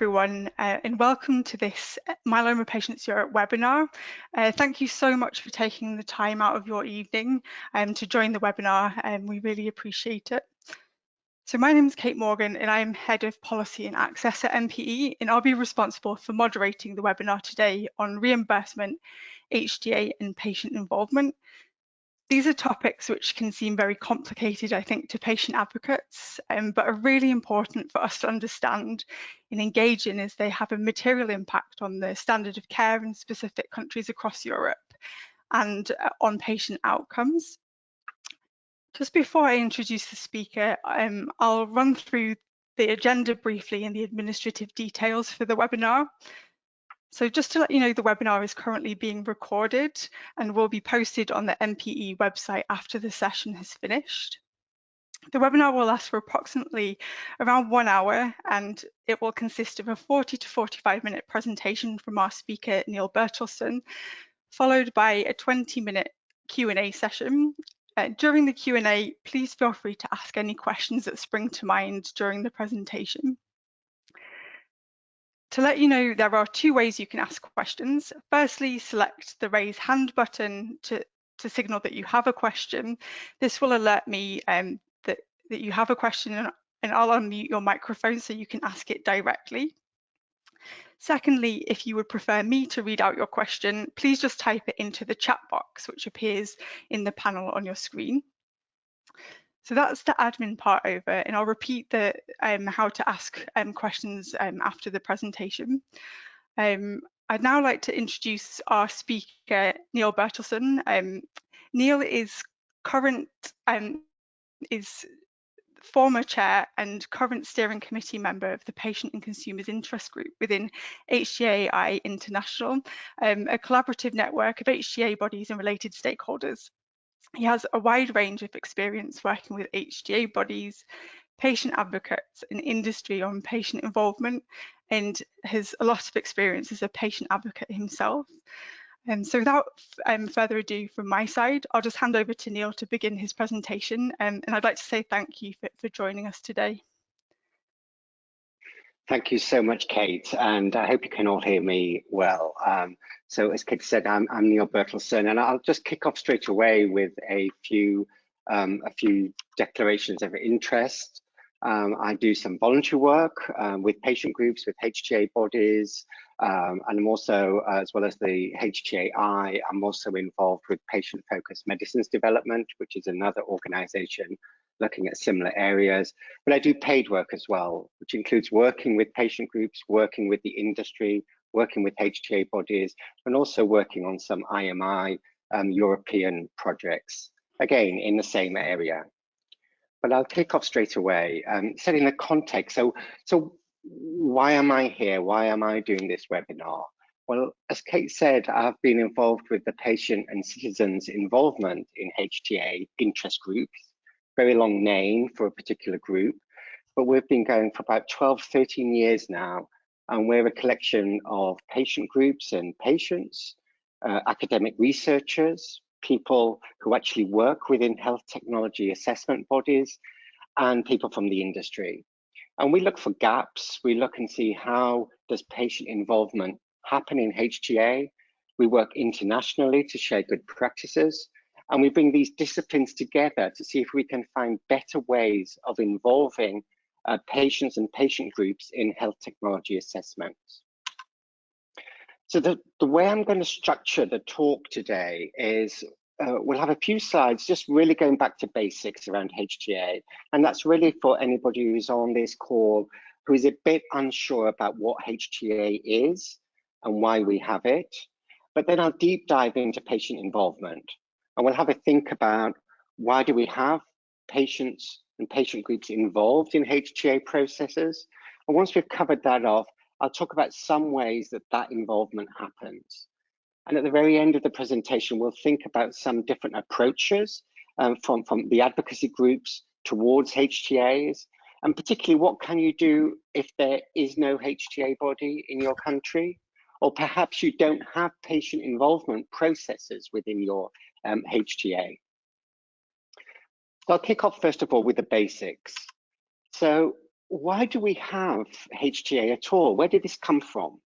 everyone, uh, and welcome to this Myeloma Patients Europe webinar. Uh, thank you so much for taking the time out of your evening um, to join the webinar, and we really appreciate it. So my name is Kate Morgan, and I'm Head of Policy and Access at MPE, and I'll be responsible for moderating the webinar today on reimbursement, HDA and patient involvement. These are topics which can seem very complicated, I think, to patient advocates, um, but are really important for us to understand and engage in as they have a material impact on the standard of care in specific countries across Europe and uh, on patient outcomes. Just before I introduce the speaker, um, I'll run through the agenda briefly and the administrative details for the webinar. So just to let you know, the webinar is currently being recorded and will be posted on the MPE website after the session has finished. The webinar will last for approximately around one hour and it will consist of a 40 to 45 minute presentation from our speaker, Neil Bertelsen, followed by a 20 minute Q&A session. Uh, during the Q&A, please feel free to ask any questions that spring to mind during the presentation. To let you know, there are two ways you can ask questions. Firstly, select the raise hand button to, to signal that you have a question. This will alert me um, that, that you have a question and, and I'll unmute your microphone so you can ask it directly. Secondly, if you would prefer me to read out your question, please just type it into the chat box, which appears in the panel on your screen. So that's the admin part over, and I'll repeat the um, how to ask um, questions um, after the presentation. Um, I'd now like to introduce our speaker, Neil Bertelsen. Um, Neil is current um, is former chair and current steering committee member of the Patient and Consumers Interest Group within HTAI International, a collaborative network of HTA bodies and related stakeholders. He has a wide range of experience working with HTA bodies, patient advocates and industry on patient involvement and has a lot of experience as a patient advocate himself. And so without um, further ado from my side, I'll just hand over to Neil to begin his presentation. Um, and I'd like to say thank you for, for joining us today. Thank you so much, Kate, and I hope you can all hear me well. Um, so as Kate said, I'm, I'm, Neil Bertelsen, and I'll just kick off straight away with a few um, a few declarations of interest. Um, I do some voluntary work um, with patient groups, with HTA bodies, um, and I'm also, uh, as well as the HTAI, I'm also involved with patient-focused medicines development, which is another organization looking at similar areas. But I do paid work as well, which includes working with patient groups, working with the industry, working with HTA bodies, and also working on some IMI um, European projects, again, in the same area. But I'll kick off straight away, um, setting the context. So, so why am I here? Why am I doing this webinar? Well, as Kate said, I've been involved with the patient and citizens involvement in HTA interest groups very long name for a particular group, but we've been going for about 12, 13 years now, and we're a collection of patient groups and patients, uh, academic researchers, people who actually work within health technology assessment bodies, and people from the industry. And we look for gaps, we look and see how does patient involvement happen in HTA. We work internationally to share good practices, and we bring these disciplines together to see if we can find better ways of involving uh, patients and patient groups in health technology assessments. So the, the way I'm going to structure the talk today is uh, we'll have a few slides just really going back to basics around HTA. And that's really for anybody who's on this call who is a bit unsure about what HTA is and why we have it. But then I'll deep dive into patient involvement and we'll have a think about why do we have patients and patient groups involved in HTA processes. And once we've covered that off, I'll talk about some ways that that involvement happens. And at the very end of the presentation, we'll think about some different approaches um, from, from the advocacy groups towards HTAs, and particularly what can you do if there is no HTA body in your country, or perhaps you don't have patient involvement processes within your um, HTA. So I'll kick off first of all with the basics. So why do we have HTA at all? Where did this come from?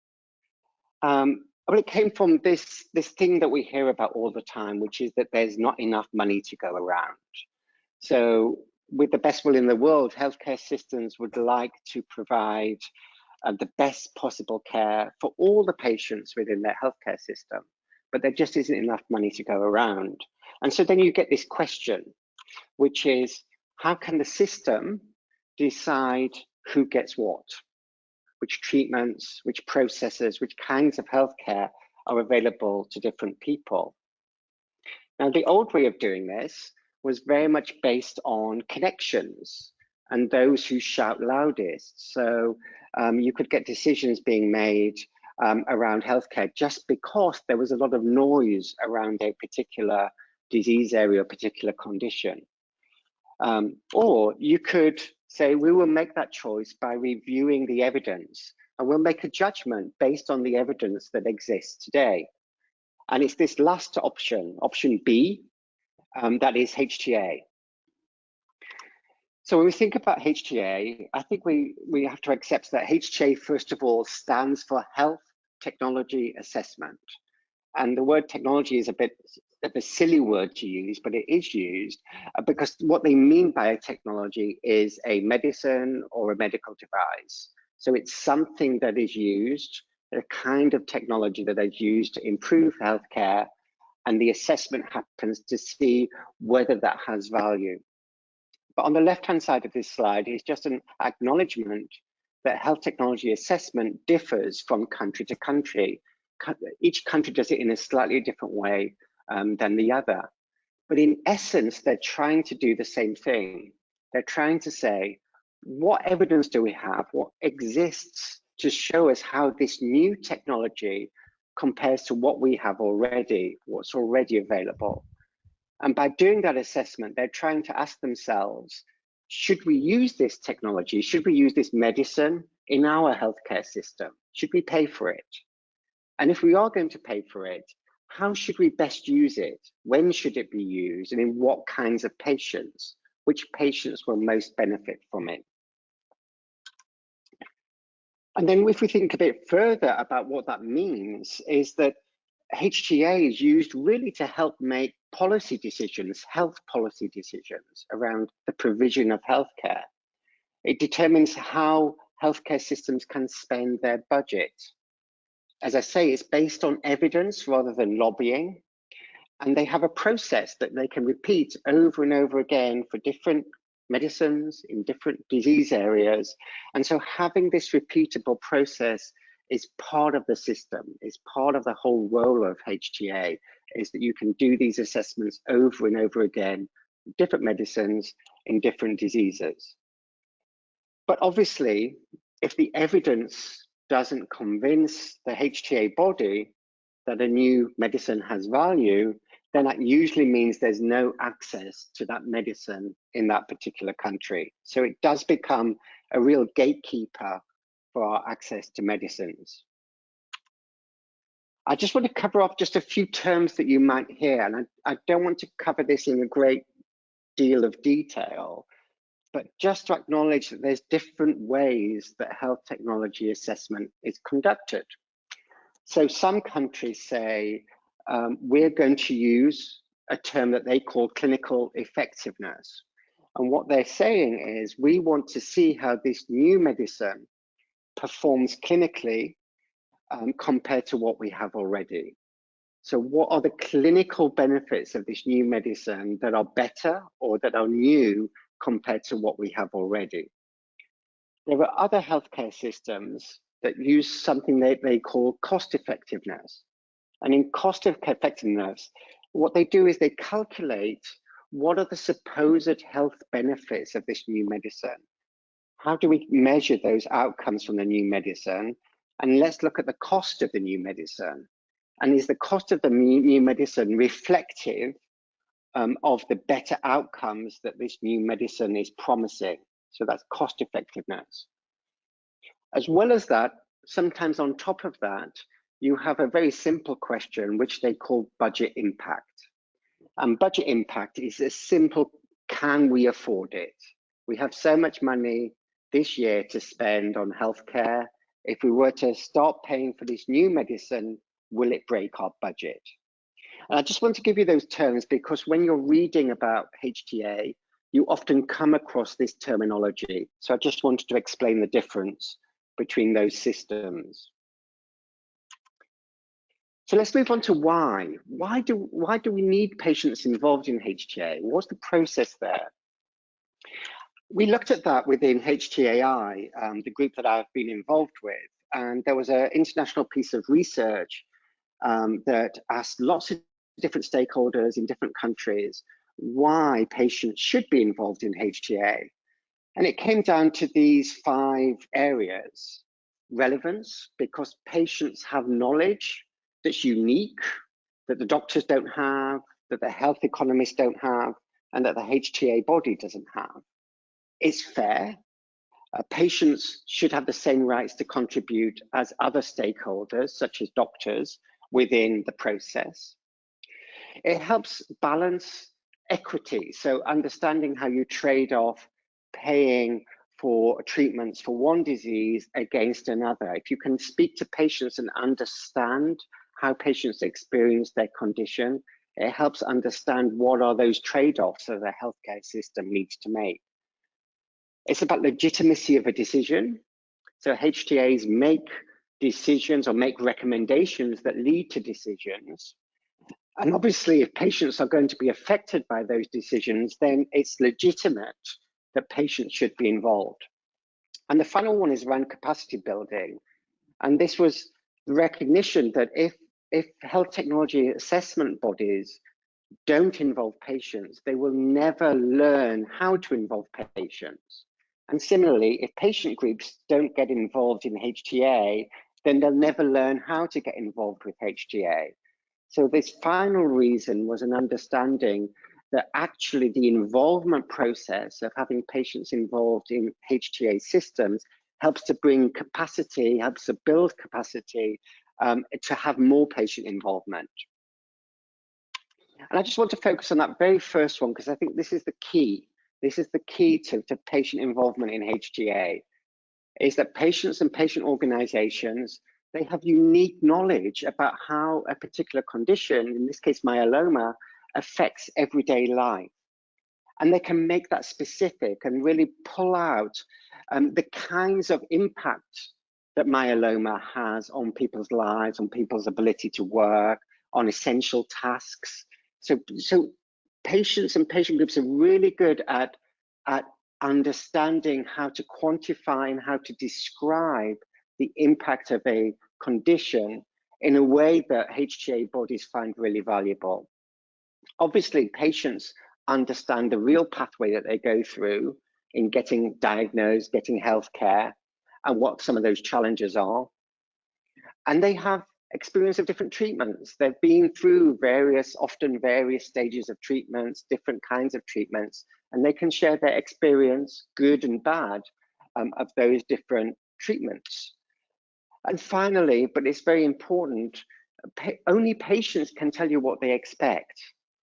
Um, well, it came from this, this thing that we hear about all the time, which is that there's not enough money to go around. So with the best will in the world, healthcare systems would like to provide uh, the best possible care for all the patients within their healthcare system, but there just isn't enough money to go around. And so then you get this question, which is, how can the system decide who gets what? Which treatments, which processes, which kinds of healthcare are available to different people? Now, the old way of doing this was very much based on connections and those who shout loudest. So um, you could get decisions being made um, around healthcare just because there was a lot of noise around a particular disease area, a particular condition. Um, or you could say, we will make that choice by reviewing the evidence and we'll make a judgment based on the evidence that exists today. And it's this last option, option B, um, that is HTA. So when we think about HTA, I think we, we have to accept that HTA, first of all, stands for Health Technology Assessment. And the word technology is a bit of a silly word to use, but it is used uh, because what they mean by a technology is a medicine or a medical device. So it's something that is used, a kind of technology that is used to improve healthcare and the assessment happens to see whether that has value. But on the left-hand side of this slide is just an acknowledgement that health technology assessment differs from country to country. Each country does it in a slightly different way um, than the other. But in essence, they're trying to do the same thing. They're trying to say, what evidence do we have? What exists to show us how this new technology compares to what we have already, what's already available. And by doing that assessment, they're trying to ask themselves, should we use this technology? Should we use this medicine in our healthcare system? Should we pay for it? And if we are going to pay for it, how should we best use it? When should it be used? And in what kinds of patients? Which patients will most benefit from it? And then if we think a bit further about what that means is that HTA is used really to help make policy decisions, health policy decisions around the provision of healthcare. It determines how healthcare systems can spend their budget. As I say, it's based on evidence rather than lobbying. And they have a process that they can repeat over and over again for different medicines in different disease areas. And so having this repeatable process is part of the system, is part of the whole role of HTA, is that you can do these assessments over and over again, different medicines in different diseases. But obviously, if the evidence doesn't convince the HTA body that a new medicine has value, then that usually means there's no access to that medicine in that particular country. So it does become a real gatekeeper for our access to medicines. I just want to cover off just a few terms that you might hear, and I, I don't want to cover this in a great deal of detail, but just to acknowledge that there's different ways that health technology assessment is conducted. So some countries say um, we're going to use a term that they call clinical effectiveness. And what they're saying is we want to see how this new medicine performs clinically um, compared to what we have already. So what are the clinical benefits of this new medicine that are better or that are new compared to what we have already? There are other healthcare systems that use something that they call cost effectiveness. And in cost effectiveness, what they do is they calculate what are the supposed health benefits of this new medicine? How do we measure those outcomes from the new medicine? And let's look at the cost of the new medicine. And is the cost of the new medicine reflective um, of the better outcomes that this new medicine is promising? So that's cost effectiveness. As well as that, sometimes on top of that, you have a very simple question, which they call budget impact. And budget impact is a simple, can we afford it? We have so much money, this year to spend on healthcare. If we were to start paying for this new medicine, will it break our budget? And I just want to give you those terms because when you're reading about HTA, you often come across this terminology. So I just wanted to explain the difference between those systems. So let's move on to why. Why do, why do we need patients involved in HTA? What's the process there? We looked at that within HTAI, um, the group that I've been involved with, and there was an international piece of research um, that asked lots of different stakeholders in different countries why patients should be involved in HTA. And it came down to these five areas. Relevance, because patients have knowledge that's unique, that the doctors don't have, that the health economists don't have, and that the HTA body doesn't have. It's fair. Uh, patients should have the same rights to contribute as other stakeholders, such as doctors, within the process. It helps balance equity, so understanding how you trade off paying for treatments for one disease against another. If you can speak to patients and understand how patients experience their condition, it helps understand what are those trade-offs that the healthcare system needs to make. It's about the legitimacy of a decision. So HTAs make decisions or make recommendations that lead to decisions. And obviously, if patients are going to be affected by those decisions, then it's legitimate that patients should be involved. And the final one is around capacity building. And this was the recognition that if, if health technology assessment bodies don't involve patients, they will never learn how to involve patients. And similarly, if patient groups don't get involved in HTA, then they'll never learn how to get involved with HTA. So this final reason was an understanding that actually the involvement process of having patients involved in HTA systems helps to bring capacity, helps to build capacity um, to have more patient involvement. And I just want to focus on that very first one because I think this is the key. This is the key to, to patient involvement in HTA, is that patients and patient organizations, they have unique knowledge about how a particular condition, in this case myeloma, affects everyday life. And they can make that specific and really pull out um, the kinds of impact that myeloma has on people's lives, on people's ability to work, on essential tasks. So, so patients and patient groups are really good at, at understanding how to quantify and how to describe the impact of a condition in a way that HTA bodies find really valuable. Obviously, patients understand the real pathway that they go through in getting diagnosed, getting healthcare, and what some of those challenges are. And they have experience of different treatments. They've been through various, often various stages of treatments, different kinds of treatments, and they can share their experience, good and bad, um, of those different treatments. And finally, but it's very important, pa only patients can tell you what they expect,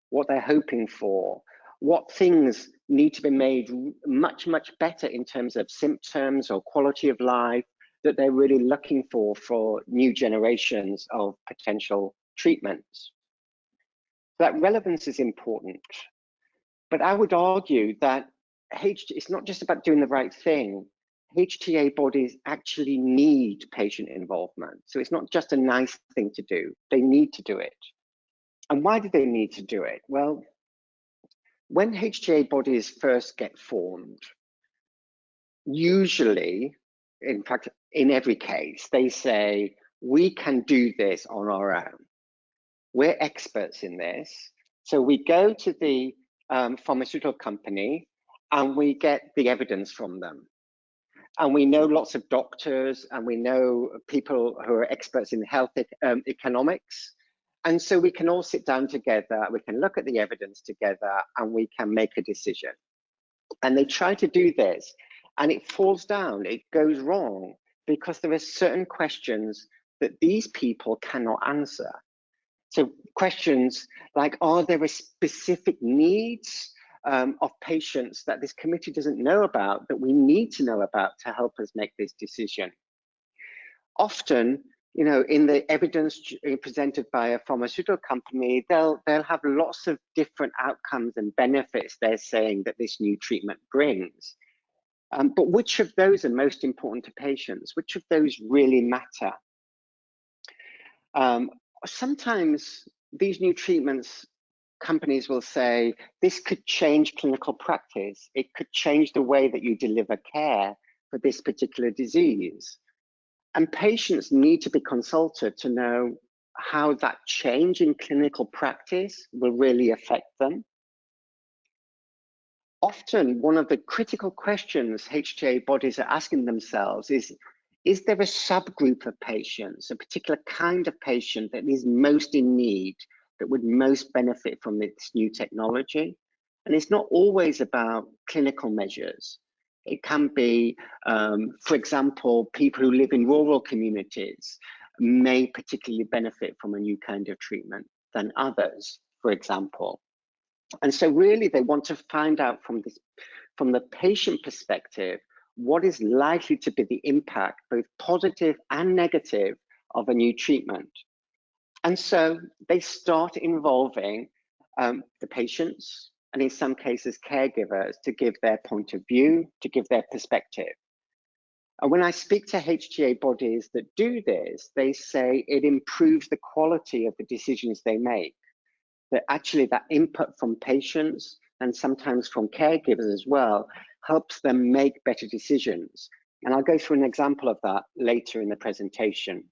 what they're hoping for, what things need to be made much, much better in terms of symptoms or quality of life, that they're really looking for for new generations of potential treatments. That relevance is important, but I would argue that it's not just about doing the right thing. HTA bodies actually need patient involvement. So it's not just a nice thing to do, they need to do it. And why do they need to do it? Well, when HTA bodies first get formed, usually, in fact, in every case, they say, we can do this on our own. We're experts in this. So we go to the um, pharmaceutical company and we get the evidence from them. And we know lots of doctors and we know people who are experts in health um, economics. And so we can all sit down together, we can look at the evidence together and we can make a decision. And they try to do this and it falls down, it goes wrong because there are certain questions that these people cannot answer. So questions like, are there specific needs um, of patients that this committee doesn't know about that we need to know about to help us make this decision. Often, you know, in the evidence presented by a pharmaceutical company, they'll they'll have lots of different outcomes and benefits they're saying that this new treatment brings. Um, but which of those are most important to patients? Which of those really matter? Um, sometimes these new treatments, companies will say, this could change clinical practice. It could change the way that you deliver care for this particular disease. And patients need to be consulted to know how that change in clinical practice will really affect them often one of the critical questions HTA bodies are asking themselves is, is there a subgroup of patients, a particular kind of patient that is most in need, that would most benefit from this new technology? And it's not always about clinical measures. It can be, um, for example, people who live in rural communities may particularly benefit from a new kind of treatment than others, for example. And so really they want to find out from this, from the patient perspective, what is likely to be the impact, both positive and negative, of a new treatment. And so they start involving um, the patients and in some cases caregivers to give their point of view, to give their perspective. And when I speak to HTA bodies that do this, they say it improves the quality of the decisions they make that actually that input from patients and sometimes from caregivers as well helps them make better decisions. And I'll go through an example of that later in the presentation.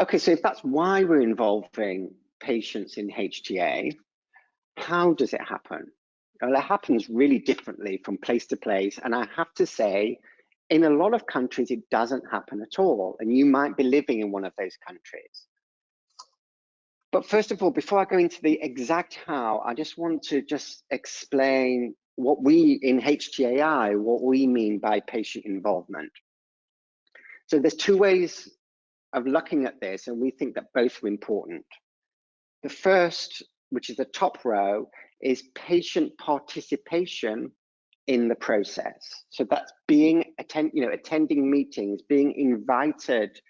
Okay, so if that's why we're involving patients in HTA, how does it happen? Well, it happens really differently from place to place. And I have to say, in a lot of countries, it doesn't happen at all. And you might be living in one of those countries. But first of all, before I go into the exact how, I just want to just explain what we in HTAI, what we mean by patient involvement. So there's two ways of looking at this, and we think that both are important. The first, which is the top row, is patient participation in the process. So that's being attend, you know, attending meetings, being invited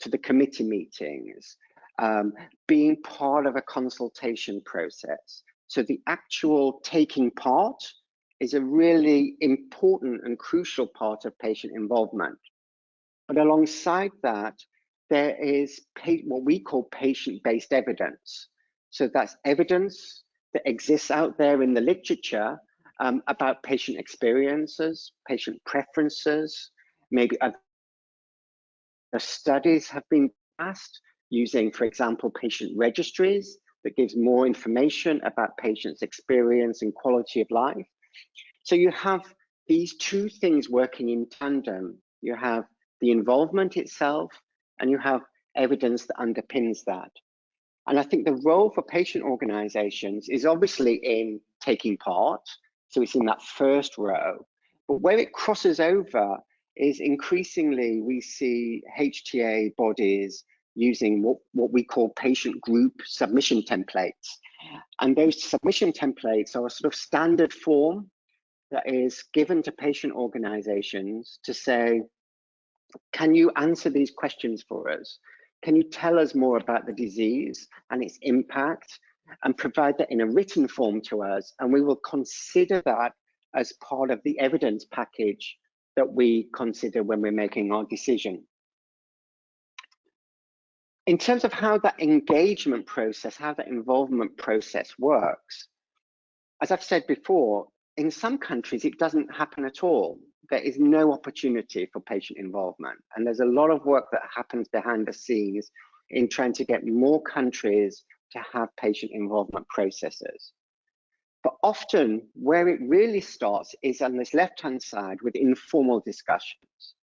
to the committee meetings, um, being part of a consultation process. So the actual taking part is a really important and crucial part of patient involvement. But alongside that, there is what we call patient-based evidence. So that's evidence that exists out there in the literature um, about patient experiences, patient preferences, maybe other studies have been passed using, for example, patient registries that gives more information about patients' experience and quality of life. So you have these two things working in tandem. You have the involvement itself, and you have evidence that underpins that. And I think the role for patient organizations is obviously in taking part. So it's in that first row. But where it crosses over is increasingly we see HTA bodies using what, what we call patient group submission templates. And those submission templates are a sort of standard form that is given to patient organizations to say, can you answer these questions for us? Can you tell us more about the disease and its impact and provide that in a written form to us? And we will consider that as part of the evidence package that we consider when we're making our decision in terms of how that engagement process, how that involvement process works, as I've said before, in some countries, it doesn't happen at all. There is no opportunity for patient involvement. And there's a lot of work that happens behind the scenes in trying to get more countries to have patient involvement processes. But often where it really starts is on this left-hand side with informal discussions.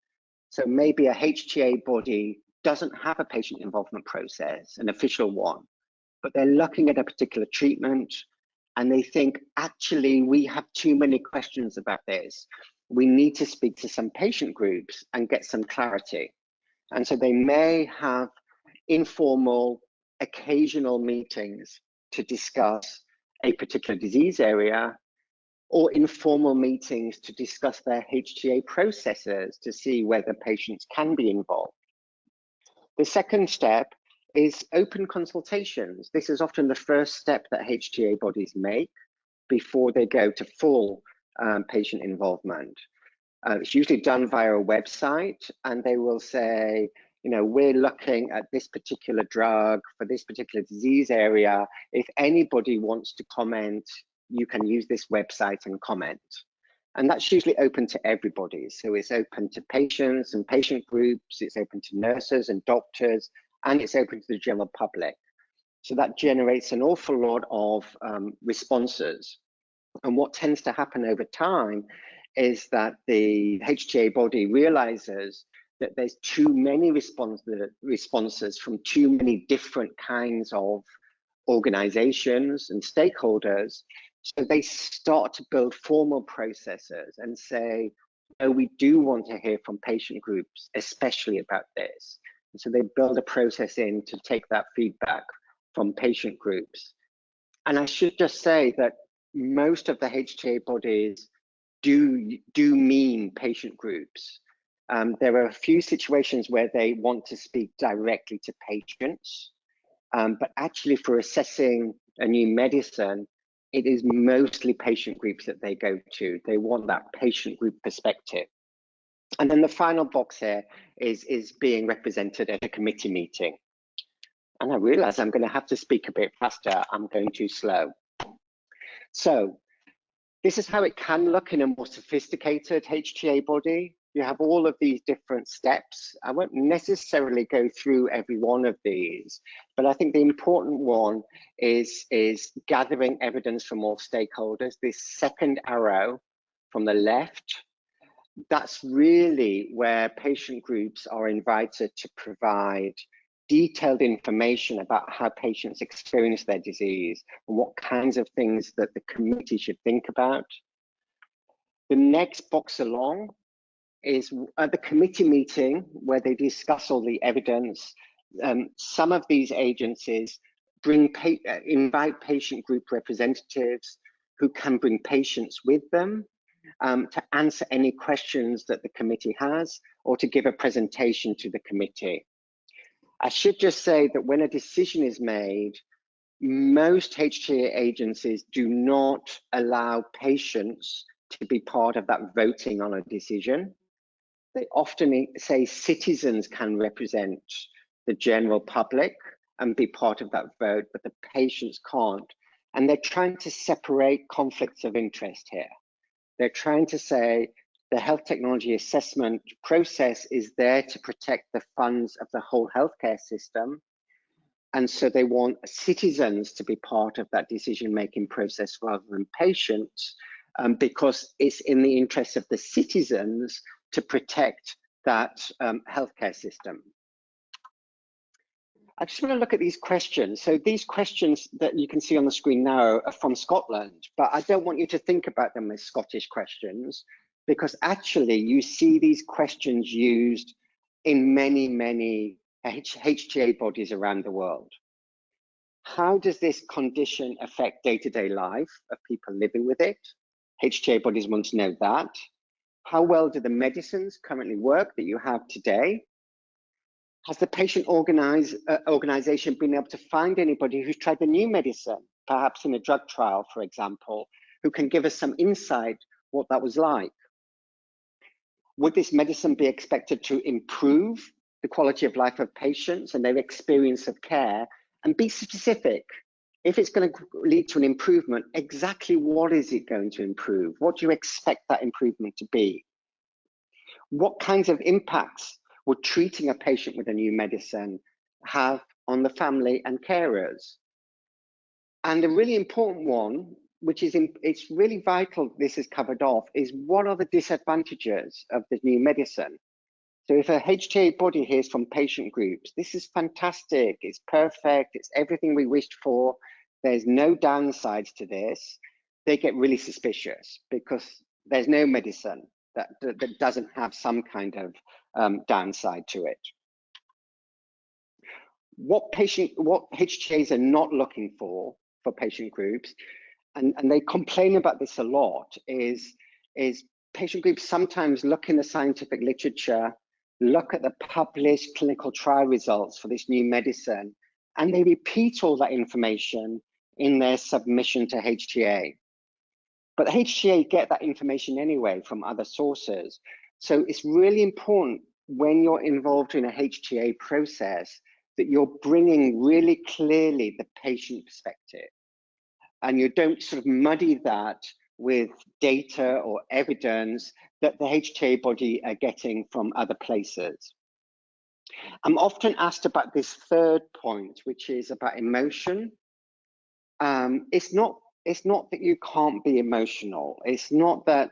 So maybe a HTA body doesn't have a patient involvement process, an official one, but they're looking at a particular treatment and they think, actually, we have too many questions about this. We need to speak to some patient groups and get some clarity. And so they may have informal, occasional meetings to discuss a particular disease area, or informal meetings to discuss their HTA processes to see whether patients can be involved. The second step is open consultations. This is often the first step that HTA bodies make before they go to full um, patient involvement. Uh, it's usually done via a website and they will say, you know, we're looking at this particular drug for this particular disease area. If anybody wants to comment, you can use this website and comment. And that's usually open to everybody. So it's open to patients and patient groups, it's open to nurses and doctors, and it's open to the general public. So that generates an awful lot of um, responses. And what tends to happen over time is that the HTA body realizes that there's too many response, responses from too many different kinds of organizations and stakeholders. So they start to build formal processes and say, oh, we do want to hear from patient groups, especially about this. And so they build a process in to take that feedback from patient groups. And I should just say that most of the HTA bodies do, do mean patient groups. Um, there are a few situations where they want to speak directly to patients, um, but actually for assessing a new medicine, it is mostly patient groups that they go to. They want that patient group perspective. And then the final box here is, is being represented at a committee meeting. And I realize I'm going to have to speak a bit faster. I'm going too slow. So this is how it can look in a more sophisticated HTA body. You have all of these different steps. I won't necessarily go through every one of these, but I think the important one is, is gathering evidence from all stakeholders. This second arrow from the left, that's really where patient groups are invited to provide detailed information about how patients experience their disease and what kinds of things that the committee should think about. The next box along is at the committee meeting where they discuss all the evidence. Um, some of these agencies bring pa uh, invite patient group representatives who can bring patients with them um, to answer any questions that the committee has or to give a presentation to the committee. I should just say that when a decision is made, most HTA agencies do not allow patients to be part of that voting on a decision. They often say citizens can represent the general public and be part of that vote, but the patients can't. And they're trying to separate conflicts of interest here. They're trying to say the health technology assessment process is there to protect the funds of the whole healthcare system. And so they want citizens to be part of that decision-making process rather than patients, um, because it's in the interest of the citizens to protect that um, healthcare system. I just want to look at these questions. So these questions that you can see on the screen now are from Scotland, but I don't want you to think about them as Scottish questions because actually you see these questions used in many, many HTA bodies around the world. How does this condition affect day-to-day -day life of people living with it? HTA bodies want to know that. How well do the medicines currently work that you have today? Has the patient organize, uh, organization been able to find anybody who's tried the new medicine, perhaps in a drug trial, for example, who can give us some insight what that was like? would this medicine be expected to improve the quality of life of patients and their experience of care and be specific if it's going to lead to an improvement exactly what is it going to improve? What do you expect that improvement to be? What kinds of impacts would treating a patient with a new medicine have on the family and carers? And a really important one which is in, it's really vital this is covered off is what are the disadvantages of the new medicine so if a HTA body hears from patient groups this is fantastic. It's perfect. It's everything we wished for. There's no downsides to this. They get really suspicious because there's no medicine that, that, that doesn't have some kind of um, downside to it. What patient what HTAs are not looking for for patient groups and, and they complain about this a lot, is, is patient groups sometimes look in the scientific literature, look at the published clinical trial results for this new medicine, and they repeat all that information in their submission to HTA. But HTA get that information anyway from other sources. So it's really important when you're involved in a HTA process that you're bringing really clearly the patient perspective and you don't sort of muddy that with data or evidence that the HTA body are getting from other places. I'm often asked about this third point, which is about emotion. Um, it's not it's not that you can't be emotional. It's not that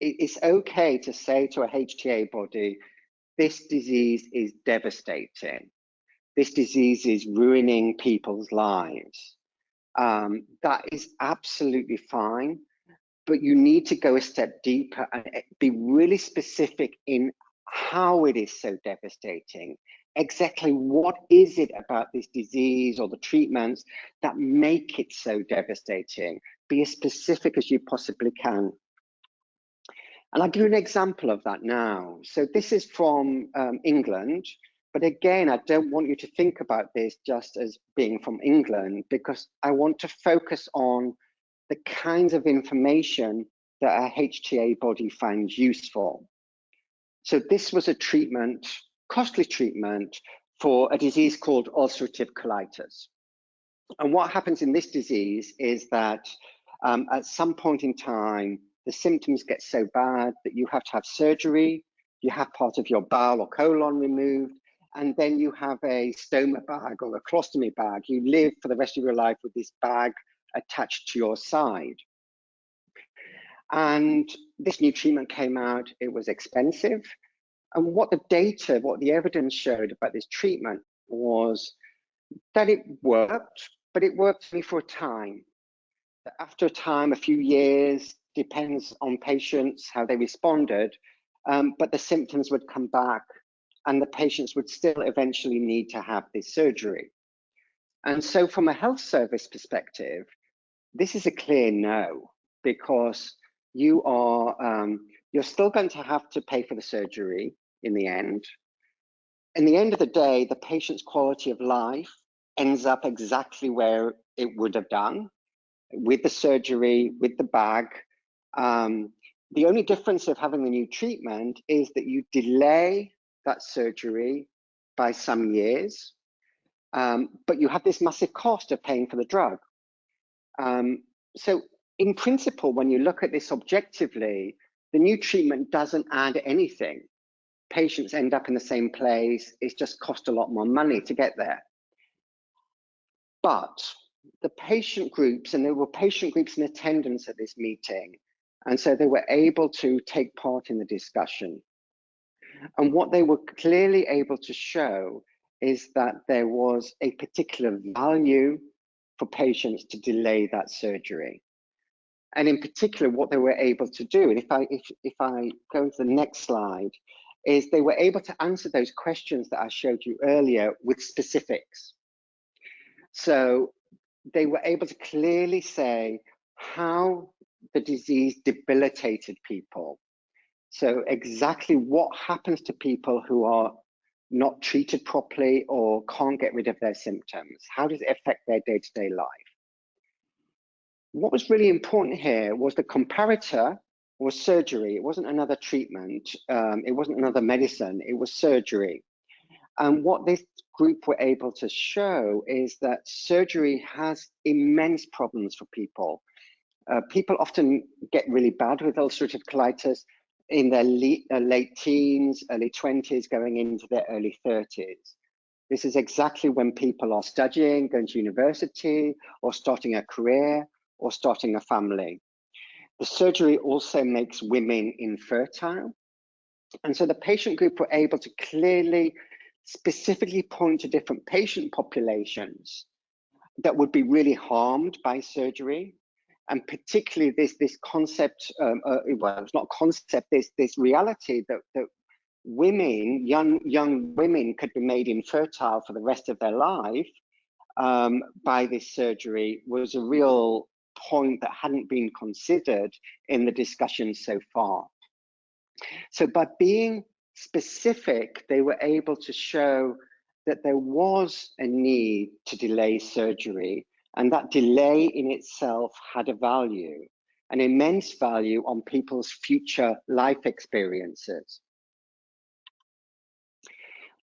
it's okay to say to a HTA body, this disease is devastating. This disease is ruining people's lives. Um, that is absolutely fine, but you need to go a step deeper and eh, be really specific in how it is so devastating. Exactly what is it about this disease or the treatments that make it so devastating? Be as specific as you possibly can. And I'll give you an example of that now. So this is from um, England, but again, I don't want you to think about this just as being from England because I want to focus on the kinds of information that a HTA body finds useful. So this was a treatment, costly treatment for a disease called ulcerative colitis. And what happens in this disease is that um, at some point in time, the symptoms get so bad that you have to have surgery, you have part of your bowel or colon removed, and then you have a stoma bag or a colostomy bag. You live for the rest of your life with this bag attached to your side. And this new treatment came out, it was expensive. And what the data, what the evidence showed about this treatment was that it worked, but it worked only for a time. After a time, a few years, depends on patients, how they responded, um, but the symptoms would come back and the patients would still eventually need to have this surgery. And so from a health service perspective, this is a clear no, because you are, um, you're still going to have to pay for the surgery in the end. In the end of the day, the patient's quality of life ends up exactly where it would have done with the surgery, with the bag. Um, the only difference of having the new treatment is that you delay that surgery by some years, um, but you have this massive cost of paying for the drug. Um, so in principle, when you look at this objectively, the new treatment doesn't add anything. Patients end up in the same place. It's just cost a lot more money to get there. But the patient groups, and there were patient groups in attendance at this meeting, and so they were able to take part in the discussion. And what they were clearly able to show is that there was a particular value for patients to delay that surgery. And in particular, what they were able to do, and if I if, if I go to the next slide, is they were able to answer those questions that I showed you earlier with specifics. So they were able to clearly say how the disease debilitated people. So exactly what happens to people who are not treated properly or can't get rid of their symptoms? How does it affect their day-to-day -day life? What was really important here was the comparator was surgery. It wasn't another treatment. Um, it wasn't another medicine. It was surgery. And what this group were able to show is that surgery has immense problems for people. Uh, people often get really bad with ulcerative colitis in their late, uh, late teens, early 20s, going into their early 30s. This is exactly when people are studying, going to university, or starting a career, or starting a family. The surgery also makes women infertile. And so the patient group were able to clearly, specifically point to different patient populations that would be really harmed by surgery and particularly this this concept um, uh, well it's not concept this this reality that that women young young women could be made infertile for the rest of their life um, by this surgery was a real point that hadn't been considered in the discussion so far. So by being specific, they were able to show that there was a need to delay surgery and that delay in itself had a value, an immense value on people's future life experiences.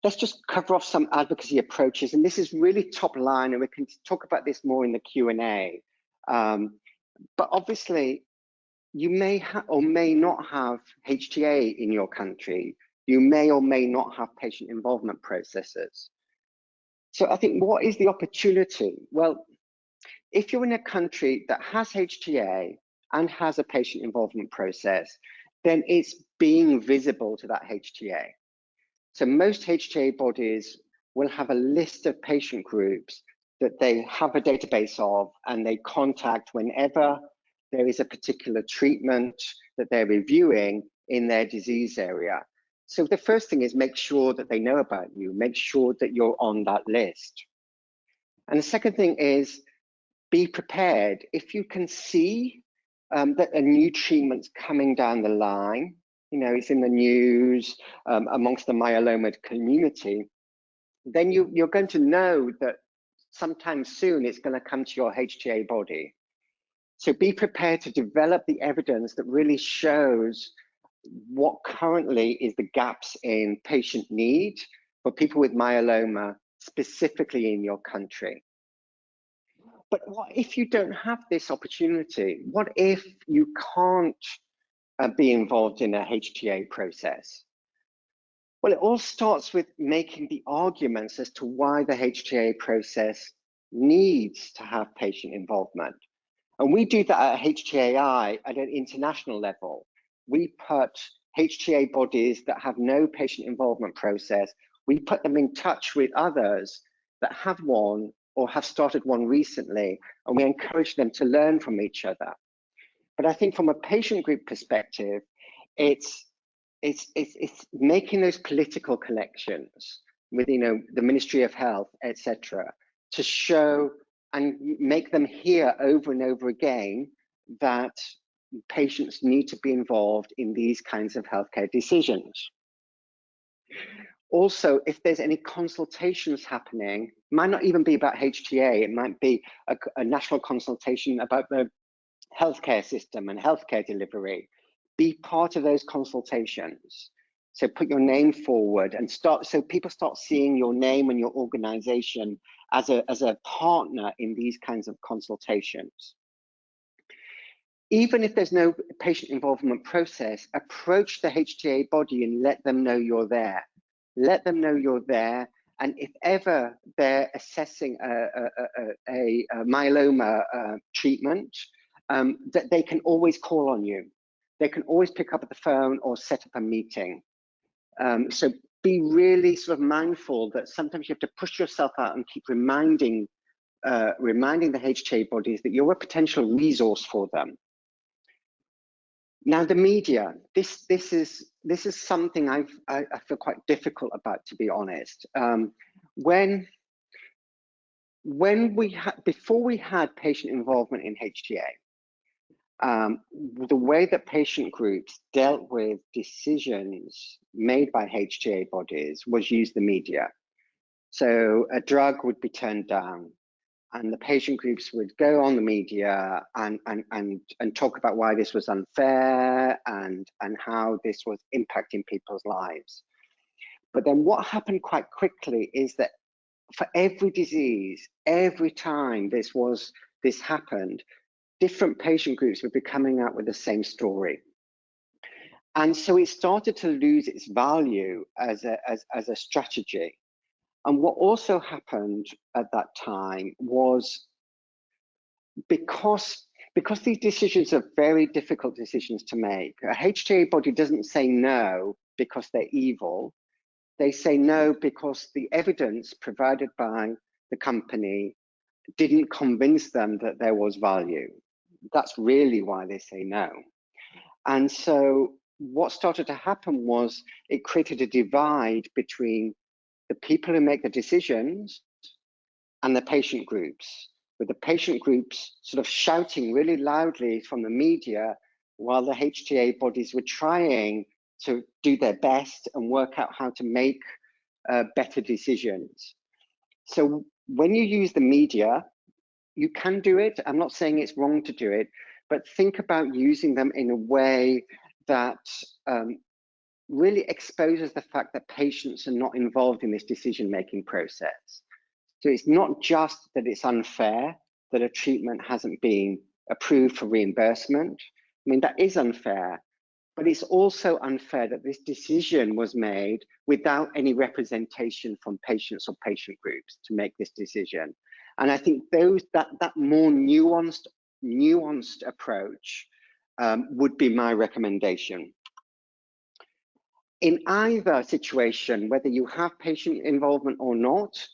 Let's just cover off some advocacy approaches, and this is really top line, and we can talk about this more in the Q&A. Um, but obviously, you may or may not have HTA in your country. You may or may not have patient involvement processes. So I think what is the opportunity? Well, if you're in a country that has HTA and has a patient involvement process, then it's being visible to that HTA. So most HTA bodies will have a list of patient groups that they have a database of and they contact whenever there is a particular treatment that they're reviewing in their disease area. So the first thing is make sure that they know about you, make sure that you're on that list. And the second thing is be prepared. If you can see um, that a new treatment's coming down the line, you know, it's in the news um, amongst the myeloma community, then you, you're going to know that sometime soon it's going to come to your HTA body. So be prepared to develop the evidence that really shows what currently is the gaps in patient need for people with myeloma, specifically in your country. But what if you don't have this opportunity? What if you can't uh, be involved in a HTA process? Well, it all starts with making the arguments as to why the HTA process needs to have patient involvement. And we do that at HTAI at an international level we put HTA bodies that have no patient involvement process, we put them in touch with others that have one or have started one recently, and we encourage them to learn from each other. But I think from a patient group perspective, it's it's it's, it's making those political connections with you know the Ministry of Health, etc., to show and make them hear over and over again that patients need to be involved in these kinds of healthcare decisions. Also, if there's any consultations happening, might not even be about HTA, it might be a, a national consultation about the healthcare system and healthcare delivery. Be part of those consultations. So put your name forward and start, so people start seeing your name and your organization as a, as a partner in these kinds of consultations even if there's no patient involvement process, approach the HTA body and let them know you're there. Let them know you're there. And if ever they're assessing a, a, a, a myeloma uh, treatment, um, that they can always call on you. They can always pick up the phone or set up a meeting. Um, so be really sort of mindful that sometimes you have to push yourself out and keep reminding uh, reminding the HTA bodies that you're a potential resource for them. Now the media, this this is this is something I've, I, I feel quite difficult about, to be honest. Um, when when we had before we had patient involvement in HTA, um, the way that patient groups dealt with decisions made by HTA bodies was use the media. So a drug would be turned down, and the patient groups would go on the media and, and, and, and talk about why this was unfair and, and how this was impacting people's lives. But then what happened quite quickly is that for every disease, every time this was this happened, different patient groups would be coming out with the same story. And so it started to lose its value as a, as, as a strategy. And what also happened at that time was because because these decisions are very difficult decisions to make, a HTA body doesn't say no because they're evil. They say no because the evidence provided by the company didn't convince them that there was value. That's really why they say no. And so what started to happen was it created a divide between the people who make the decisions and the patient groups. with the patient groups sort of shouting really loudly from the media while the HTA bodies were trying to do their best and work out how to make uh, better decisions. So when you use the media, you can do it. I'm not saying it's wrong to do it, but think about using them in a way that um, really exposes the fact that patients are not involved in this decision-making process. So it's not just that it's unfair that a treatment hasn't been approved for reimbursement. I mean, that is unfair, but it's also unfair that this decision was made without any representation from patients or patient groups to make this decision. And I think those that that more nuanced nuanced approach um, would be my recommendation. In either situation, whether you have patient involvement or not,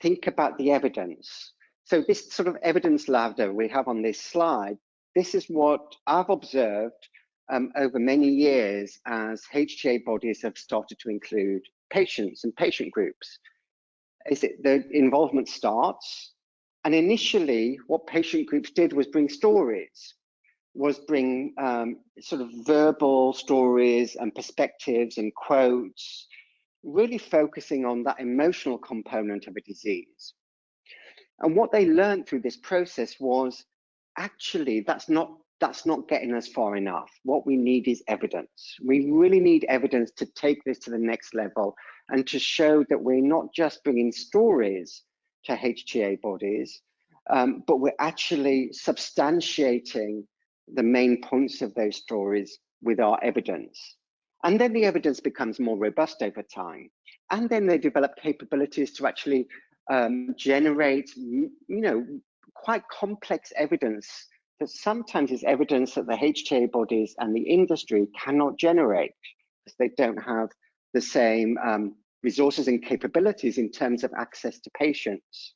think about the evidence. So this sort of evidence ladder we have on this slide, this is what I've observed um, over many years as HTA bodies have started to include patients and patient groups. Is it the involvement starts, and initially what patient groups did was bring stories, was bring um, sort of verbal stories and perspectives and quotes, really focusing on that emotional component of a disease. And what they learned through this process was actually that's not that's not getting us far enough. What we need is evidence. We really need evidence to take this to the next level and to show that we're not just bringing stories to HTA bodies, um, but we're actually substantiating the main points of those stories with our evidence. And then the evidence becomes more robust over time. And then they develop capabilities to actually um, generate, you know, quite complex evidence that sometimes is evidence that the HTA bodies and the industry cannot generate because they don't have the same um, resources and capabilities in terms of access to patients.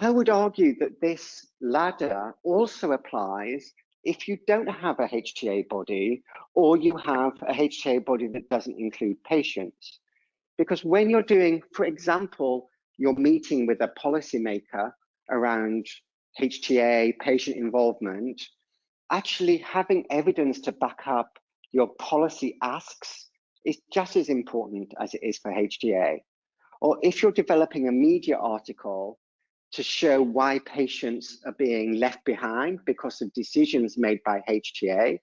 I would argue that this ladder also applies if you don't have a HTA body or you have a HTA body that doesn't include patients. Because when you're doing, for example, you're meeting with a policymaker around HTA, patient involvement, actually having evidence to back up your policy asks is just as important as it is for HTA. Or if you're developing a media article to show why patients are being left behind because of decisions made by HTA,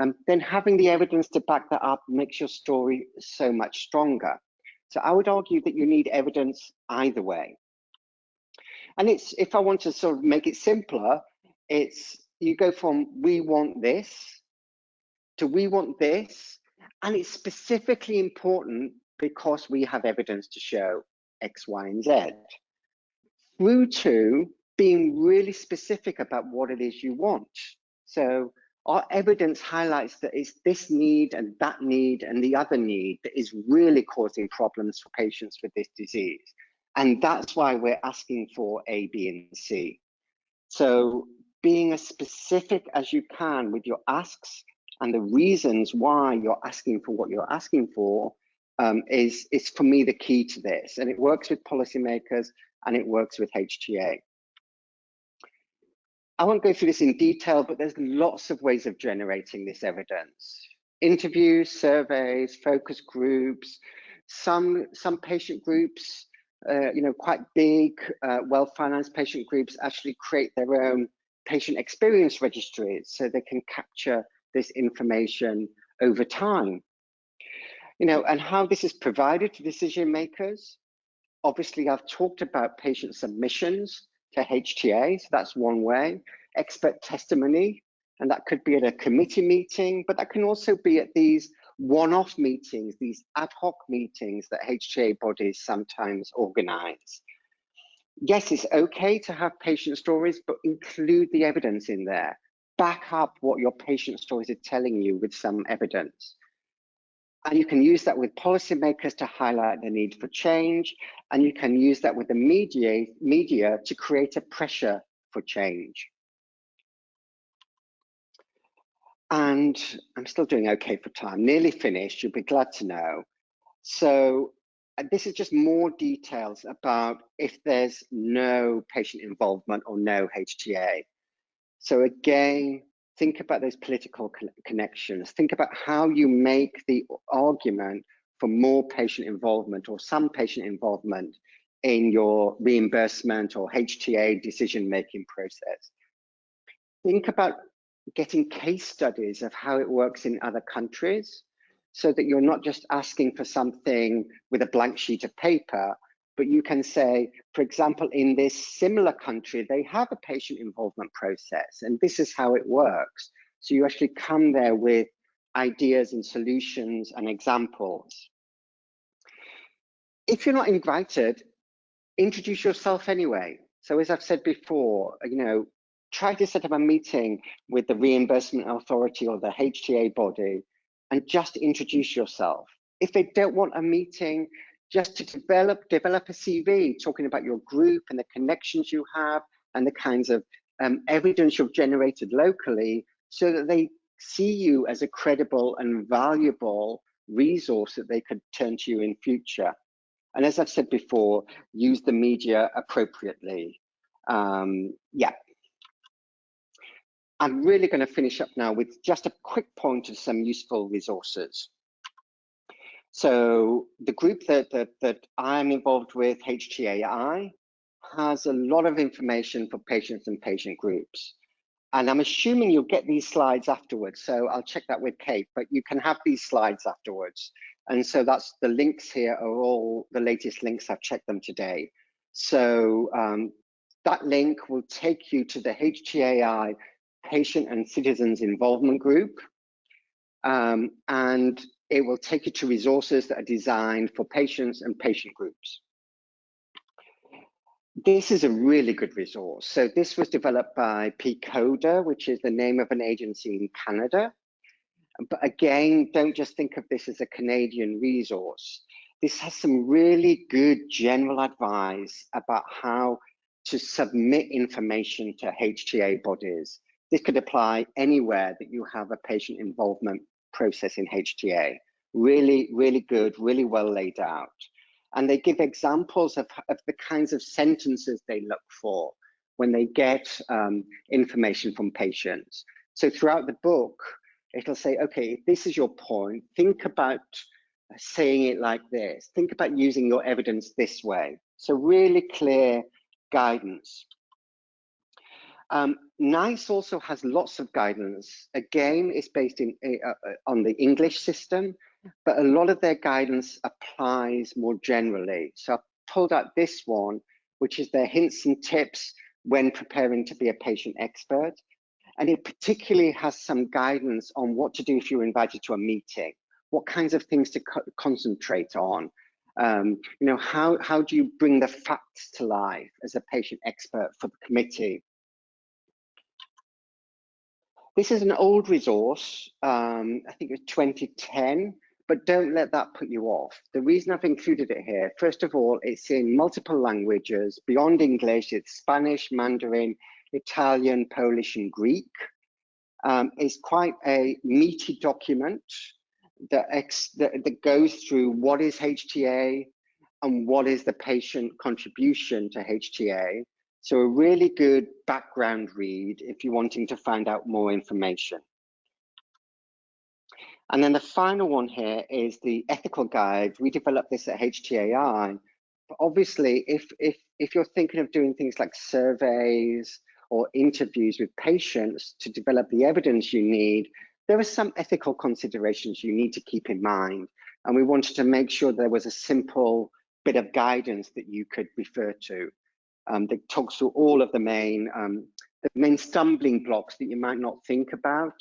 um, then having the evidence to back that up makes your story so much stronger. So I would argue that you need evidence either way. And it's if I want to sort of make it simpler, it's you go from we want this to we want this, and it's specifically important because we have evidence to show X, Y, and Z. Through to being really specific about what it is you want. So our evidence highlights that it's this need and that need and the other need that is really causing problems for patients with this disease. And that's why we're asking for A, B, and C. So being as specific as you can with your asks and the reasons why you're asking for what you're asking for um, is, is for me the key to this. And it works with policymakers and it works with HTA. I won't go through this in detail, but there's lots of ways of generating this evidence. Interviews, surveys, focus groups, some, some patient groups, uh, you know, quite big, uh, well-financed patient groups actually create their own patient experience registries so they can capture this information over time. You know, and how this is provided to decision makers. Obviously, I've talked about patient submissions to HTA, so that's one way. Expert testimony, and that could be at a committee meeting, but that can also be at these one-off meetings, these ad hoc meetings that HTA bodies sometimes organize. Yes, it's okay to have patient stories, but include the evidence in there. Back up what your patient stories are telling you with some evidence. And you can use that with policymakers to highlight the need for change. And you can use that with the media, media to create a pressure for change. And I'm still doing okay for time, nearly finished, you'll be glad to know. So this is just more details about if there's no patient involvement or no HTA. So again, think about those political connections. Think about how you make the argument for more patient involvement or some patient involvement in your reimbursement or HTA decision-making process. Think about getting case studies of how it works in other countries so that you're not just asking for something with a blank sheet of paper, but you can say, for example, in this similar country, they have a patient involvement process, and this is how it works. So you actually come there with ideas and solutions and examples. If you're not invited, introduce yourself anyway. So as I've said before, you know, try to set up a meeting with the reimbursement authority or the HTA body and just introduce yourself. If they don't want a meeting, just to develop develop a CV talking about your group and the connections you have and the kinds of um, evidence you've generated locally so that they see you as a credible and valuable resource that they could turn to you in future. And as I've said before, use the media appropriately. Um, yeah. I'm really going to finish up now with just a quick point of some useful resources. So the group that, that, that I'm involved with, HTAI, has a lot of information for patients and patient groups. And I'm assuming you'll get these slides afterwards. So I'll check that with Kate, but you can have these slides afterwards. And so that's the links here are all the latest links. I've checked them today. So um, that link will take you to the HTAI Patient and Citizens Involvement Group. Um, and it will take you to resources that are designed for patients and patient groups. This is a really good resource. So this was developed by pCODR, which is the name of an agency in Canada. But again, don't just think of this as a Canadian resource. This has some really good general advice about how to submit information to HTA bodies. This could apply anywhere that you have a patient involvement process in HTA. Really, really good, really well laid out. And they give examples of, of the kinds of sentences they look for when they get um, information from patients. So throughout the book, it'll say, okay, this is your point. Think about saying it like this. Think about using your evidence this way. So really clear guidance. Um, NICE also has lots of guidance. Again, it's based in uh, uh, on the English system, but a lot of their guidance applies more generally. So I've pulled out this one, which is their hints and tips when preparing to be a patient expert. And it particularly has some guidance on what to do if you're invited to a meeting, what kinds of things to co concentrate on. Um, you know, how, how do you bring the facts to life as a patient expert for the committee? This is an old resource, um, I think it was 2010, but don't let that put you off. The reason I've included it here, first of all, it's in multiple languages. Beyond English, it's Spanish, Mandarin, Italian, Polish, and Greek. Um, it's quite a meaty document that, ex that, that goes through what is HTA and what is the patient contribution to HTA so a really good background read if you're wanting to find out more information. And then the final one here is the ethical guide. We developed this at HTAI. But obviously, if, if, if you're thinking of doing things like surveys or interviews with patients to develop the evidence you need, there are some ethical considerations you need to keep in mind. And we wanted to make sure there was a simple bit of guidance that you could refer to um, that talks through all of the main um, the main stumbling blocks that you might not think about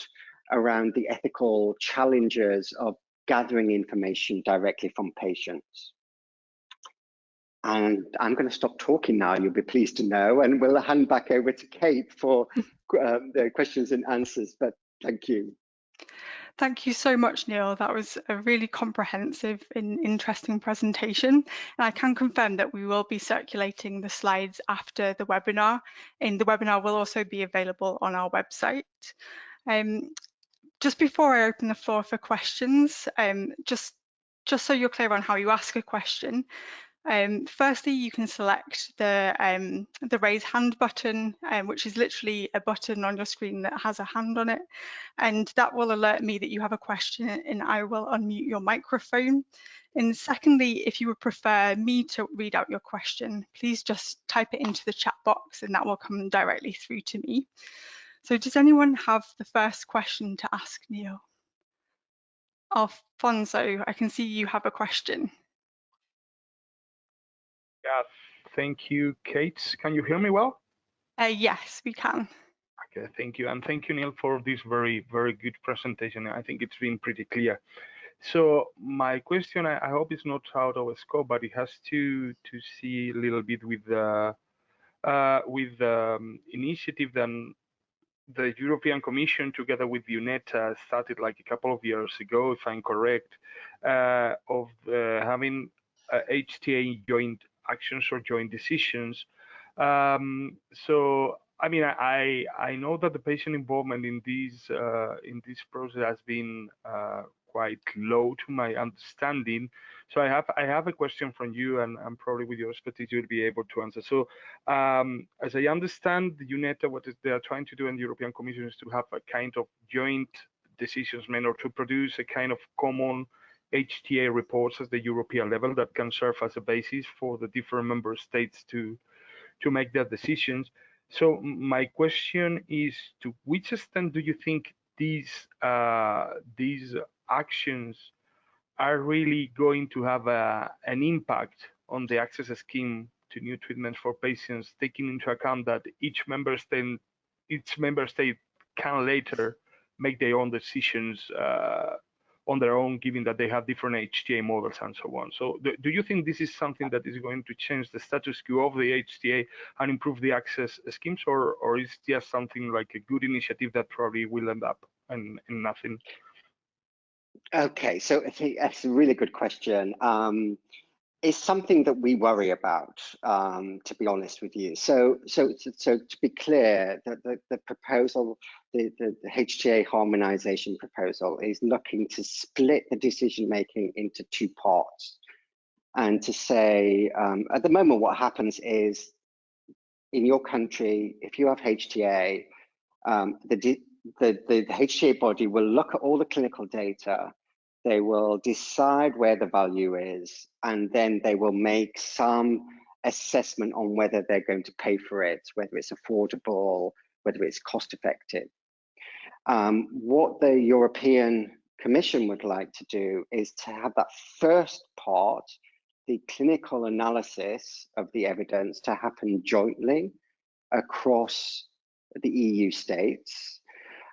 around the ethical challenges of gathering information directly from patients. And I'm going to stop talking now, you'll be pleased to know, and we'll hand back over to Kate for um, the questions and answers, but thank you. Thank you so much, Neil. That was a really comprehensive and interesting presentation. And I can confirm that we will be circulating the slides after the webinar, and the webinar will also be available on our website. Um, just before I open the floor for questions, um, just just so you're clear on how you ask a question, um, firstly, you can select the, um, the raise hand button, um, which is literally a button on your screen that has a hand on it. And that will alert me that you have a question and I will unmute your microphone. And secondly, if you would prefer me to read out your question, please just type it into the chat box and that will come directly through to me. So does anyone have the first question to ask Neil? Alfonso, I can see you have a question. Yeah, thank you, Kate. Can you hear me well? Uh, yes, we can. Okay, thank you. And thank you, Neil, for this very, very good presentation. I think it's been pretty clear. So my question, I, I hope it's not out of scope, but it has to to see a little bit with the uh, with the um, initiative that the European Commission, together with EUnetHTA, started like a couple of years ago, if I'm correct, uh, of uh, having HTA joint actions or joint decisions. Um, so I mean, I I know that the patient involvement in this uh, in this process has been uh, quite low to my understanding. So I have I have a question from you, and, and probably with your expertise you'll be able to answer. So um, as I understand, the EUnetHTA what they are trying to do in the European Commission is to have a kind of joint decisions made or to produce a kind of common HTA reports at the European level that can serve as a basis for the different member states to to make their decisions. So my question is, to which extent do you think these uh, these actions are really going to have a, an impact on the access scheme to new treatments for patients, taking into account that each member state each member state can later make their own decisions uh, on their own, given that they have different HTA models and so on. So do, do, you think this is something that is going to change the status quo of the HTA and improve the access schemes, or, or is just something like a good initiative that probably will end up in, in nothing? Okay, so that's a really good question. Um, it's something that we worry about, um, to be honest with you. So, so, so to be clear, the, the, the proposal, the, the, the, HTA harmonization proposal is looking to split the decision making into two parts. And to say, um, at the moment, what happens is in your country, if you have HTA, um, the, the, the, the HTA body will look at all the clinical data they will decide where the value is, and then they will make some assessment on whether they're going to pay for it, whether it's affordable, whether it's cost effective. Um, what the European Commission would like to do is to have that first part, the clinical analysis of the evidence, to happen jointly across the EU states.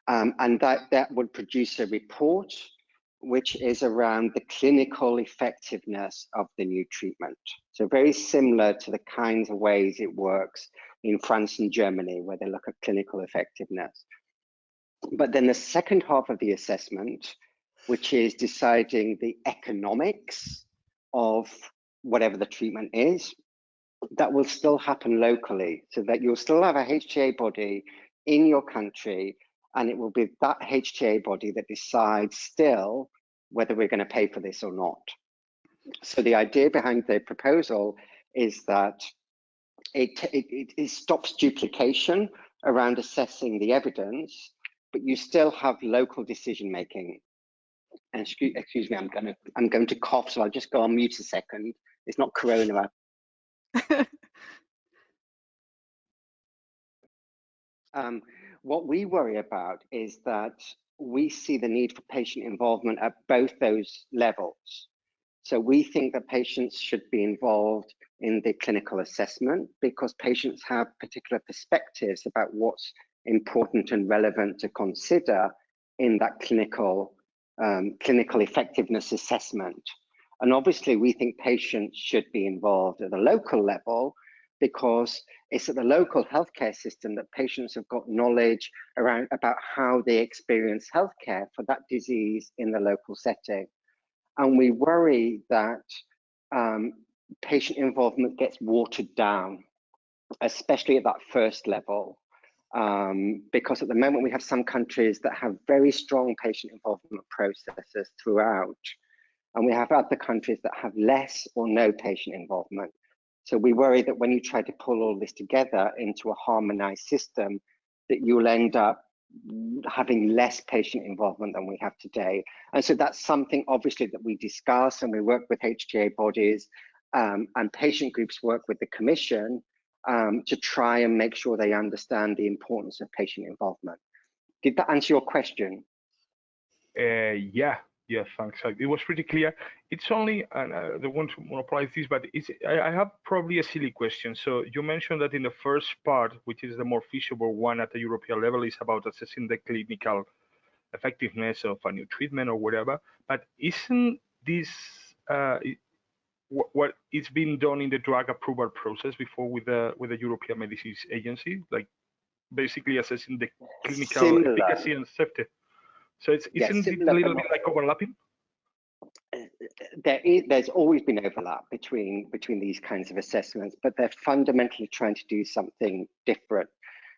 Um, and that, that would produce a report which is around the clinical effectiveness of the new treatment. So very similar to the kinds of ways it works in France and Germany, where they look at clinical effectiveness. But then the second half of the assessment, which is deciding the economics of whatever the treatment is, that will still happen locally, so that you'll still have a HTA body in your country and it will be that HTA body that decides still whether we're going to pay for this or not. So the idea behind the proposal is that it, it, it stops duplication around assessing the evidence, but you still have local decision making. And excuse, excuse me, I'm going to I'm going to cough, so I'll just go on mute a second. It's not corona. um, what we worry about is that we see the need for patient involvement at both those levels. So we think that patients should be involved in the clinical assessment because patients have particular perspectives about what's important and relevant to consider in that clinical um, clinical effectiveness assessment. And obviously, we think patients should be involved at the local level because it's at the local healthcare system that patients have got knowledge around about how they experience healthcare for that disease in the local setting. And we worry that um, patient involvement gets watered down, especially at that first level. Um, because at the moment we have some countries that have very strong patient involvement processes throughout. And we have other countries that have less or no patient involvement. So we worry that when you try to pull all this together into a harmonized system, that you'll end up having less patient involvement than we have today. And so that's something obviously that we discuss and we work with HTA bodies um, and patient groups work with the commission um, to try and make sure they understand the importance of patient involvement. Did that answer your question? Uh, yeah, yeah, thanks. It was pretty clear. It's only, and uh, I don't want to monopolize this, but it's, I, I, have probably a silly question. So you mentioned that in the first part, which is the more feasible one at the European level, is about assessing the clinical effectiveness of a new treatment or whatever. But isn't this uh, what is been done in the drug approval process before with the with the European Medicines Agency, like basically assessing the clinical Similar. efficacy and safety? So it's isn't it a little bit like overlapping? Uh, there is, there's always been overlap between between these kinds of assessments, but they're fundamentally trying to do something different.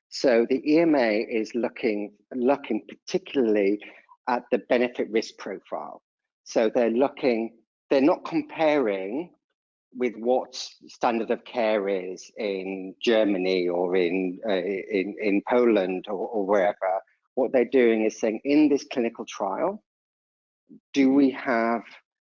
So the EMA is looking looking particularly at the benefit risk profile. So they're looking, they're not comparing with what standard of care is in Germany or in uh, in in Poland or, or wherever what they're doing is saying in this clinical trial, do we have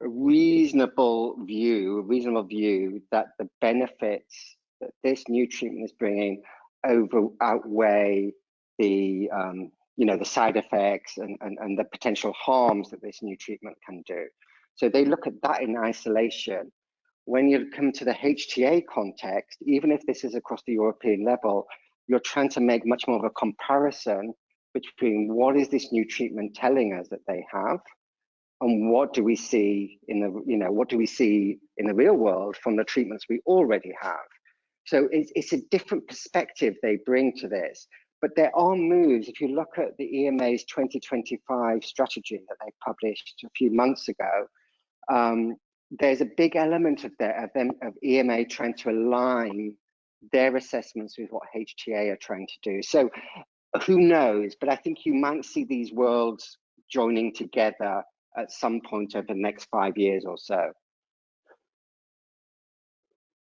a reasonable view, a reasonable view that the benefits that this new treatment is bringing over outweigh the um, you know the side effects and, and, and the potential harms that this new treatment can do. So they look at that in isolation. When you come to the HTA context, even if this is across the European level, you're trying to make much more of a comparison between what is this new treatment telling us that they have and what do we see in the you know what do we see in the real world from the treatments we already have so it's, it's a different perspective they bring to this but there are moves if you look at the ema's 2025 strategy that they published a few months ago um, there's a big element of that of them of ema trying to align their assessments with what hta are trying to do so who knows? But I think you might see these worlds joining together at some point over the next five years or so.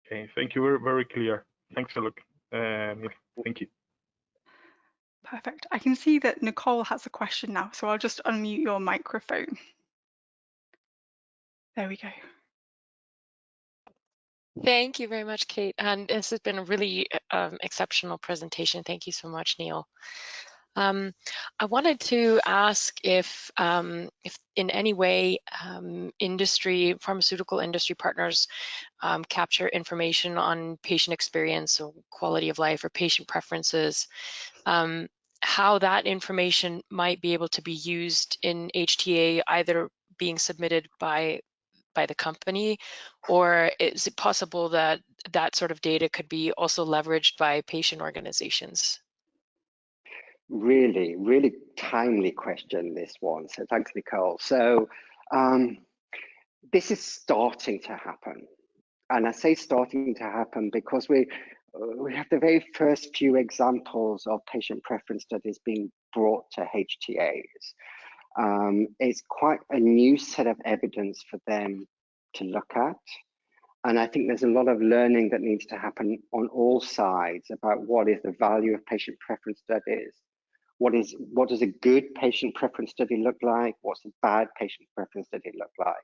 Okay, thank you. Very, very clear. Thanks a lot. Um, thank you. Perfect. I can see that Nicole has a question now, so I'll just unmute your microphone. There we go. Thank you very much, Kate. And this has been a really um, exceptional presentation. Thank you so much, Neil. Um, I wanted to ask if, um, if in any way um, industry, pharmaceutical industry partners um, capture information on patient experience or quality of life or patient preferences, um, how that information might be able to be used in HTA, either being submitted by by the company, or is it possible that that sort of data could be also leveraged by patient organizations? Really, really timely question, this one. So thanks, Nicole. So um, this is starting to happen. And I say starting to happen because we we have the very first few examples of patient preference studies being brought to HTAs um, it's quite a new set of evidence for them to look at. And I think there's a lot of learning that needs to happen on all sides about what is the value of patient preference studies. What is what does a good patient preference study look like? What's a bad patient preference study look like?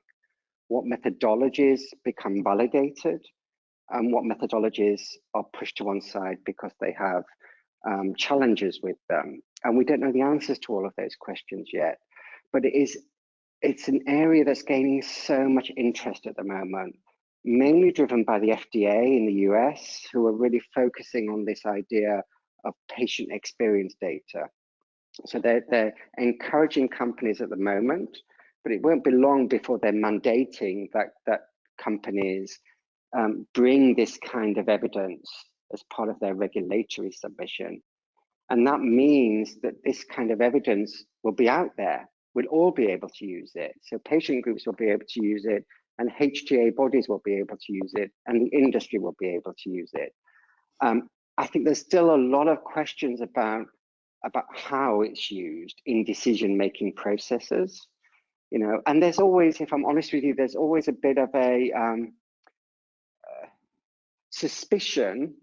What methodologies become validated? And what methodologies are pushed to one side because they have um, challenges with them? And we don't know the answers to all of those questions yet but it is it's an area that's gaining so much interest at the moment, mainly driven by the FDA in the US, who are really focusing on this idea of patient experience data. So they're, they're encouraging companies at the moment, but it won't be long before they're mandating that, that companies um, bring this kind of evidence as part of their regulatory submission. And that means that this kind of evidence will be out there will all be able to use it. So patient groups will be able to use it and HTA bodies will be able to use it and the industry will be able to use it. Um, I think there's still a lot of questions about, about how it's used in decision-making processes. you know, and there's always, if I'm honest with you, there's always a bit of a um, uh, suspicion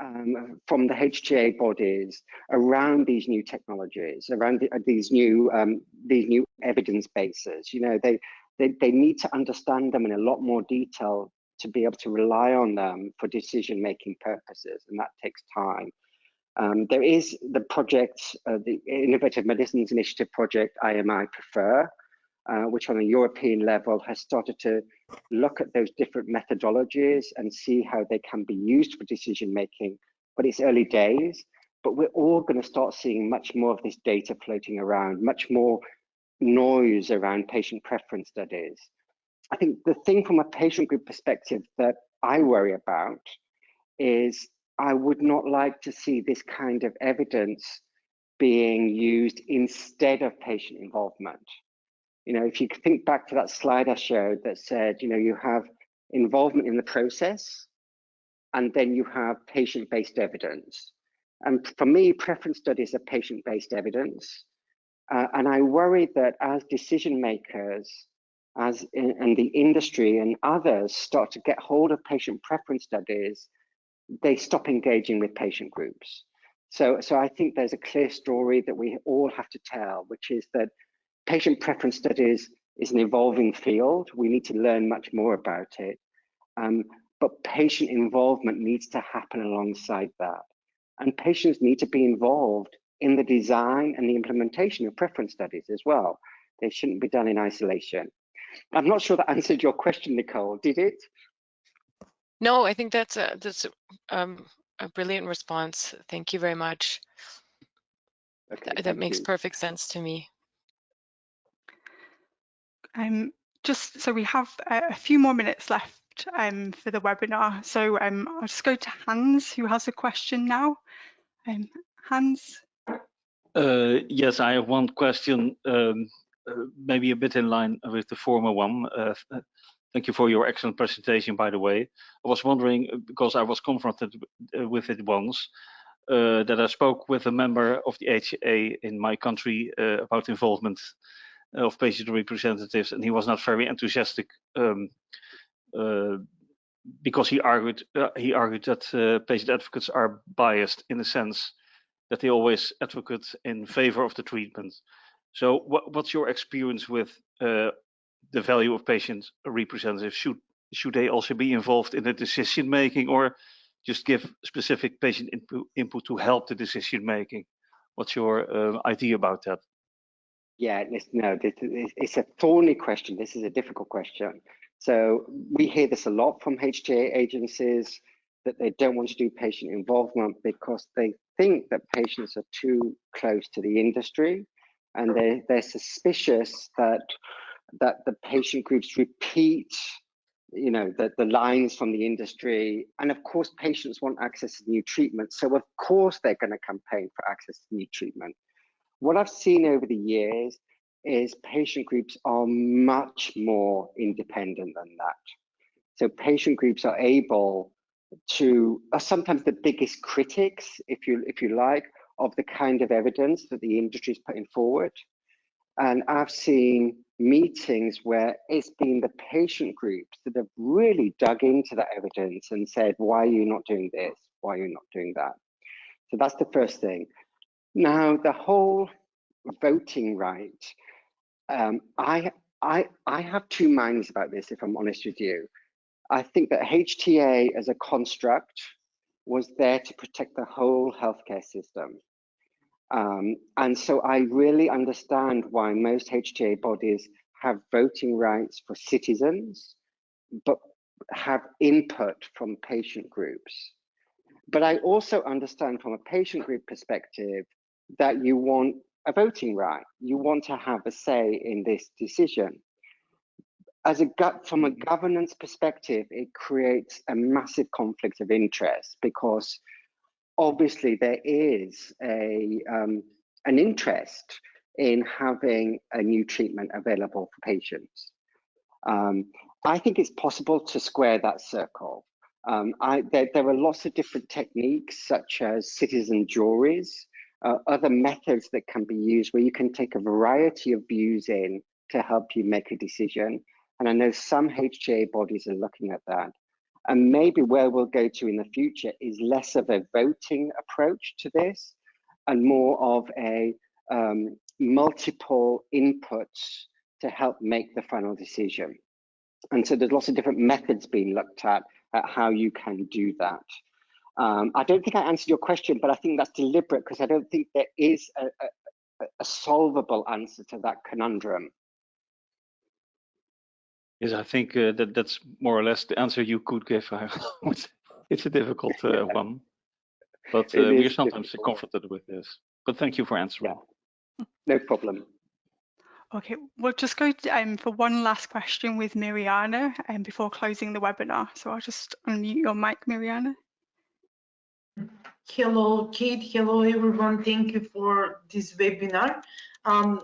um, from the HTA bodies around these new technologies, around the, uh, these new um, these new evidence bases. You know, they, they they need to understand them in a lot more detail to be able to rely on them for decision making purposes, and that takes time. Um, there is the project, uh, the Innovative Medicines Initiative project, IMI Prefer, uh, which on a European level has started to look at those different methodologies and see how they can be used for decision making. But it's early days, but we're all going to start seeing much more of this data floating around, much more noise around patient preference studies. I think the thing from a patient group perspective that I worry about is I would not like to see this kind of evidence being used instead of patient involvement. You know, if you think back to that slide I showed that said, you know, you have involvement in the process and then you have patient-based evidence. And for me, preference studies are patient-based evidence. Uh, and I worry that as decision makers, as in, and the industry and others start to get hold of patient preference studies, they stop engaging with patient groups. So, so I think there's a clear story that we all have to tell, which is that patient preference studies is an evolving field. We need to learn much more about it. Um, but patient involvement needs to happen alongside that. And patients need to be involved in the design and the implementation of preference studies as well. They shouldn't be done in isolation. I'm not sure that answered your question, Nicole. Did it? No, I think that's a that's a, um, a brilliant response. Thank you very much. Okay, Th that makes you. perfect sense to me. Um, just so we have a, few more minutes left um, for the webinar. So um, I'll just go to Hans, who has a question now. Um, Hans. Uh, yes, I have one question, um, uh, maybe a bit in line with the former one. Uh, Thank you for your excellent presentation, by the way. I was wondering, uh, because I was confronted uh, with it once, uh, that I spoke with a member of the HA in my country about involvement of patient representatives, and he was not very enthusiastic um, uh, because he argued uh, he argued that patient advocates are biased in the sense that they always advocate in favor of the treatment. So, what, what's your experience with the value of patient representatives? Should should they also be involved in the decision making or just give specific patient input, input to help the decision making? What's your uh, idea about that yeah no it's a thorny question. This is a difficult question. So we hear this a lot from hta agencies that they don't want to do patient involvement because they think that patients are too close to the industry and they, they're suspicious that that the patient groups repeat you know the, the lines from the industry. And of course patients want access to new treatment. So of course they're going to campaign for access to new treatment what i've seen over the years is patient groups are much more independent than that so patient groups are able to are sometimes the biggest critics if you if you like of the kind of evidence that the industry is putting forward and i've seen meetings where it's been the patient groups that have really dug into the evidence and said, why are you not doing this? Why are you not doing that? So that's the first thing. Now, the whole voting right, um, I, I, I have two minds about this, if I'm honest with you. I think that HTA as a construct was there to protect the whole healthcare system. Um, and so I really understand why most HTA bodies have voting rights for citizens, but have input from patient groups. But I also understand from a patient group perspective that you want a voting right. You want to have a say in this decision. As a gut from a governance perspective, it creates a massive conflict of interest because obviously there is a um, an interest in having a new treatment available for patients. Um, I think it's possible to square that circle. Um, I, there, there, are lots of different techniques, such as citizen juries, uh, other methods that can be used where you can take a variety of views in to help you make a decision. And I know some HTA bodies are looking at that. And maybe where we'll go to in the future is less of a voting approach to this and more of a um, multiple inputs to help make the final decision. And so there's lots of different methods being looked at at how you can do that. Um, I don't think I answered your question, but I think that's deliberate because I don't think there is a, a, a, solvable answer to that conundrum. Yes, I think uh, that that's more or less the answer you could give. it's a difficult uh, yeah. one, but uh, we are sometimes difficult. confronted with this. But thank you for answering. Yeah. No problem. Okay, we'll just go to, um, for one last question with Miriana um, before closing the webinar. So I'll just unmute your mic, Miriana. Hello, Kate. Hello, everyone. Thank you for this webinar. Um,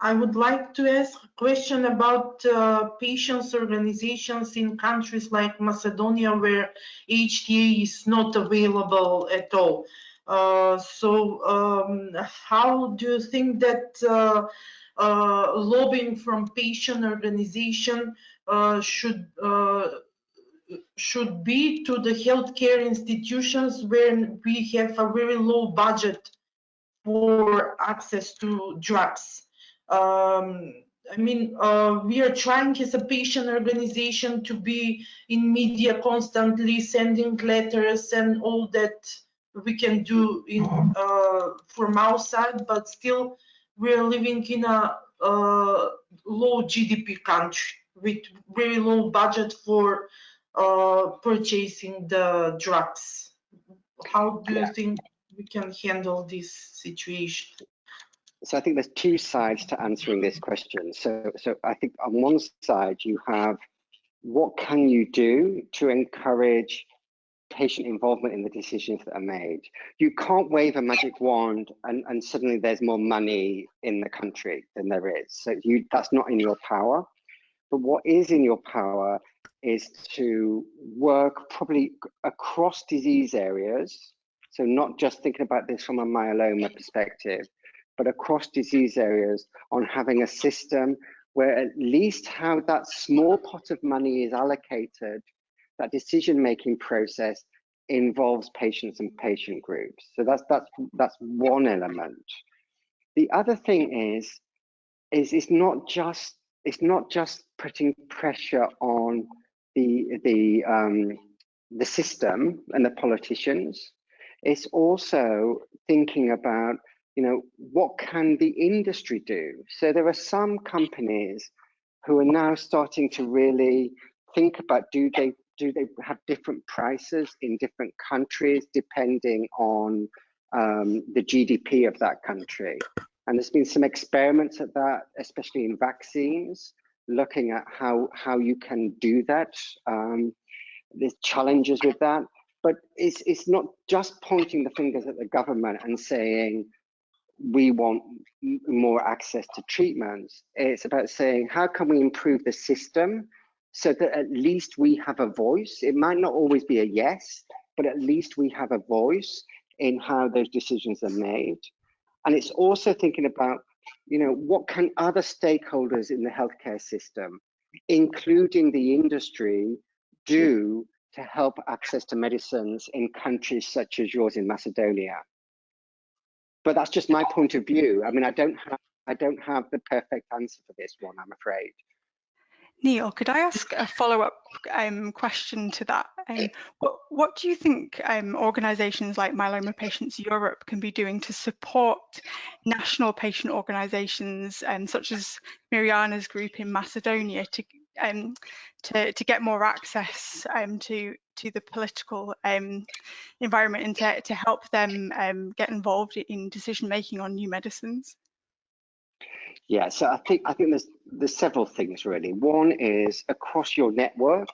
I would like to ask a question about uh, patients organizations in countries like Macedonia where HTA is not available at all. Uh, so um, how do you think that uh, uh, lobbying from patient organization uh, should uh, should be to the healthcare institutions when we have a very low budget for access to drugs. Um, I mean, uh, we are trying as a patient organization to be in media constantly, sending letters and all that we can do in uh, from outside, but still we are living in a uh, low GDP country with very low budget for uh, purchasing the drugs. How do you think we can handle this situation? So I think there's two sides to answering this question. So, so I think on one side you have what can you do to encourage patient involvement in the decisions that are made. You can't wave a magic wand and, and suddenly there's more money in the country than there is. So you that's not in your power. But what is in your power is to work probably across disease areas. So not just thinking about this from a myeloma perspective, but across disease areas on having a system where at least how that small pot of money is allocated that decision-making process involves patients and patient groups. So that's that's that's one element. The other thing is, is it's not just it's not just putting pressure on the the um, the system and the politicians. It's also thinking about you know what can the industry do. So there are some companies who are now starting to really think about do they do they have different prices in different countries depending on um, the GDP of that country? And there's been some experiments at that, especially in vaccines, looking at how how you can do that. Um, there's challenges with that, but it's it's not just pointing the fingers at the government and saying we want more access to treatments. It's about saying how can we improve the system so that at least we have a voice. It might not always be a yes, but at least we have a voice in how those decisions are made. And it's also thinking about, you know, what can other stakeholders in the healthcare system, including the industry, do to help access to medicines in countries such as yours in Macedonia. But that's just my point of view. I mean, I don't have I don't have the perfect answer for this one, I'm afraid. Neil, could I ask a follow-up um, question to that? Um, what, what, do you think um, organisations like Myeloma Patients Europe can be doing to support national patient organisations, um, such as Miriana's group in Macedonia, to um, to, to get more access um, to to the political environment and to, to help them get involved in decision making on new medicines? Yeah, so I think I think there's there's several things really. One is across your network,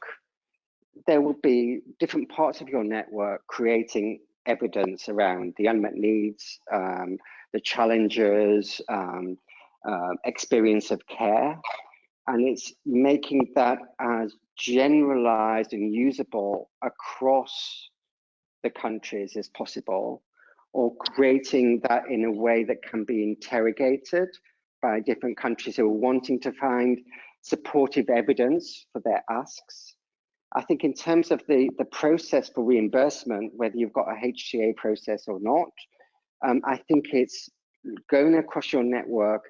there will be different parts of your network creating evidence around the unmet needs, um, the challenges, um, uh, experience of care, and it's making that as generalized and usable across the countries as possible, or creating that in a way that can be interrogated by different countries who are wanting to find supportive evidence for their asks. I think in terms of the, the process for reimbursement, whether you've got a HTA process or not, um, I think it's going across your network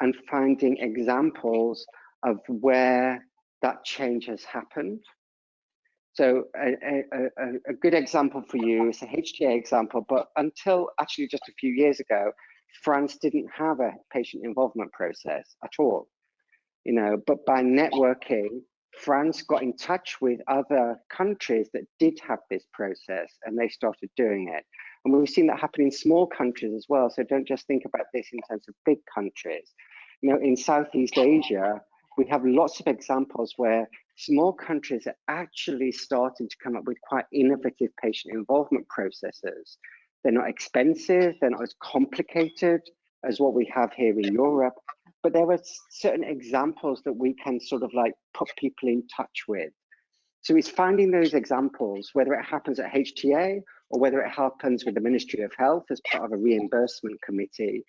and finding examples of where that change has happened. So a, a, a, a, good example for you is a HTA example, but until actually just a few years ago, France didn't have a patient involvement process at all. You know, but by networking, France got in touch with other countries that did have this process and they started doing it. And we've seen that happen in small countries as well. So don't just think about this in terms of big countries. You know, in Southeast Asia, we have lots of examples where small countries are actually starting to come up with quite innovative patient involvement processes. They're not expensive, they're not as complicated as what we have here in Europe, but there are certain examples that we can sort of like put people in touch with. So it's finding those examples, whether it happens at HTA or whether it happens with the Ministry of Health as part of a reimbursement committee.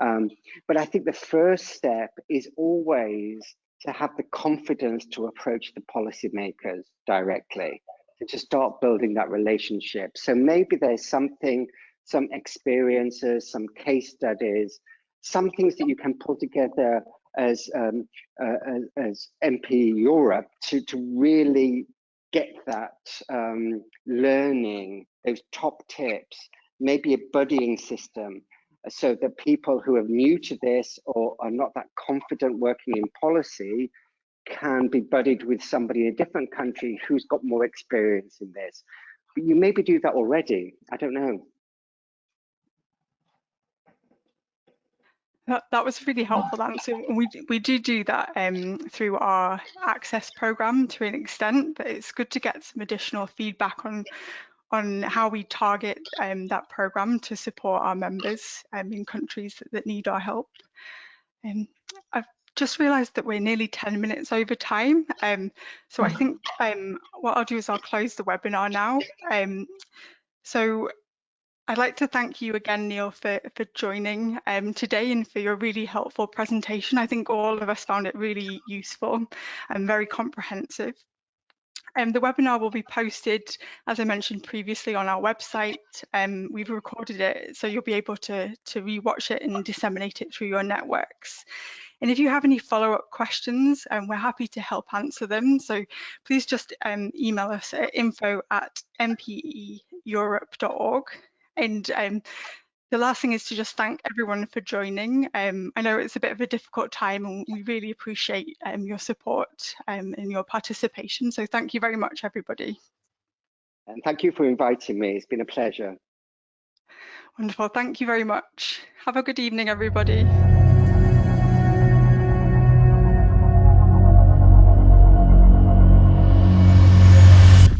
Um, but I think the first step is always to have the confidence to approach the policymakers directly, to start building that relationship. So maybe there's something, some experiences, some case studies, some things that you can pull together as um, uh, as, MP Europe to, to really get that um, learning, those top tips, maybe a buddying system so that people who are new to this or are not that confident working in policy can be buddied with somebody in a different country who's got more experience in this. But you maybe do that already. I don't know. That, that was really helpful answer. We we do do that um, through our access program to an extent, but it's good to get some additional feedback on on how we target um, that program to support our members um, in countries that, that, need our help. Um, I've just realised that we're nearly 10 minutes over time, um, so I think um, what I'll do is I'll close the webinar now. Um, so I'd like to thank you again, Neil, for, for joining um, today and for your really helpful presentation. I think all of us found it really useful and very comprehensive. Um, the webinar will be posted, as I mentioned previously, on our website. Um, we've recorded it, so you'll be able to, to rewatch it and disseminate it through your networks. And if you have any follow-up questions, um, we're happy to help answer them. So please just um, email us at info at mpeeurope.org. And um, the last thing is to just thank everyone for joining. Um, I know it's a bit of a difficult time and we really appreciate um, your support um, and your participation. So thank you very much, everybody. And thank you for inviting me. It's been a pleasure. Wonderful. Thank you very much. Have a good evening, everybody.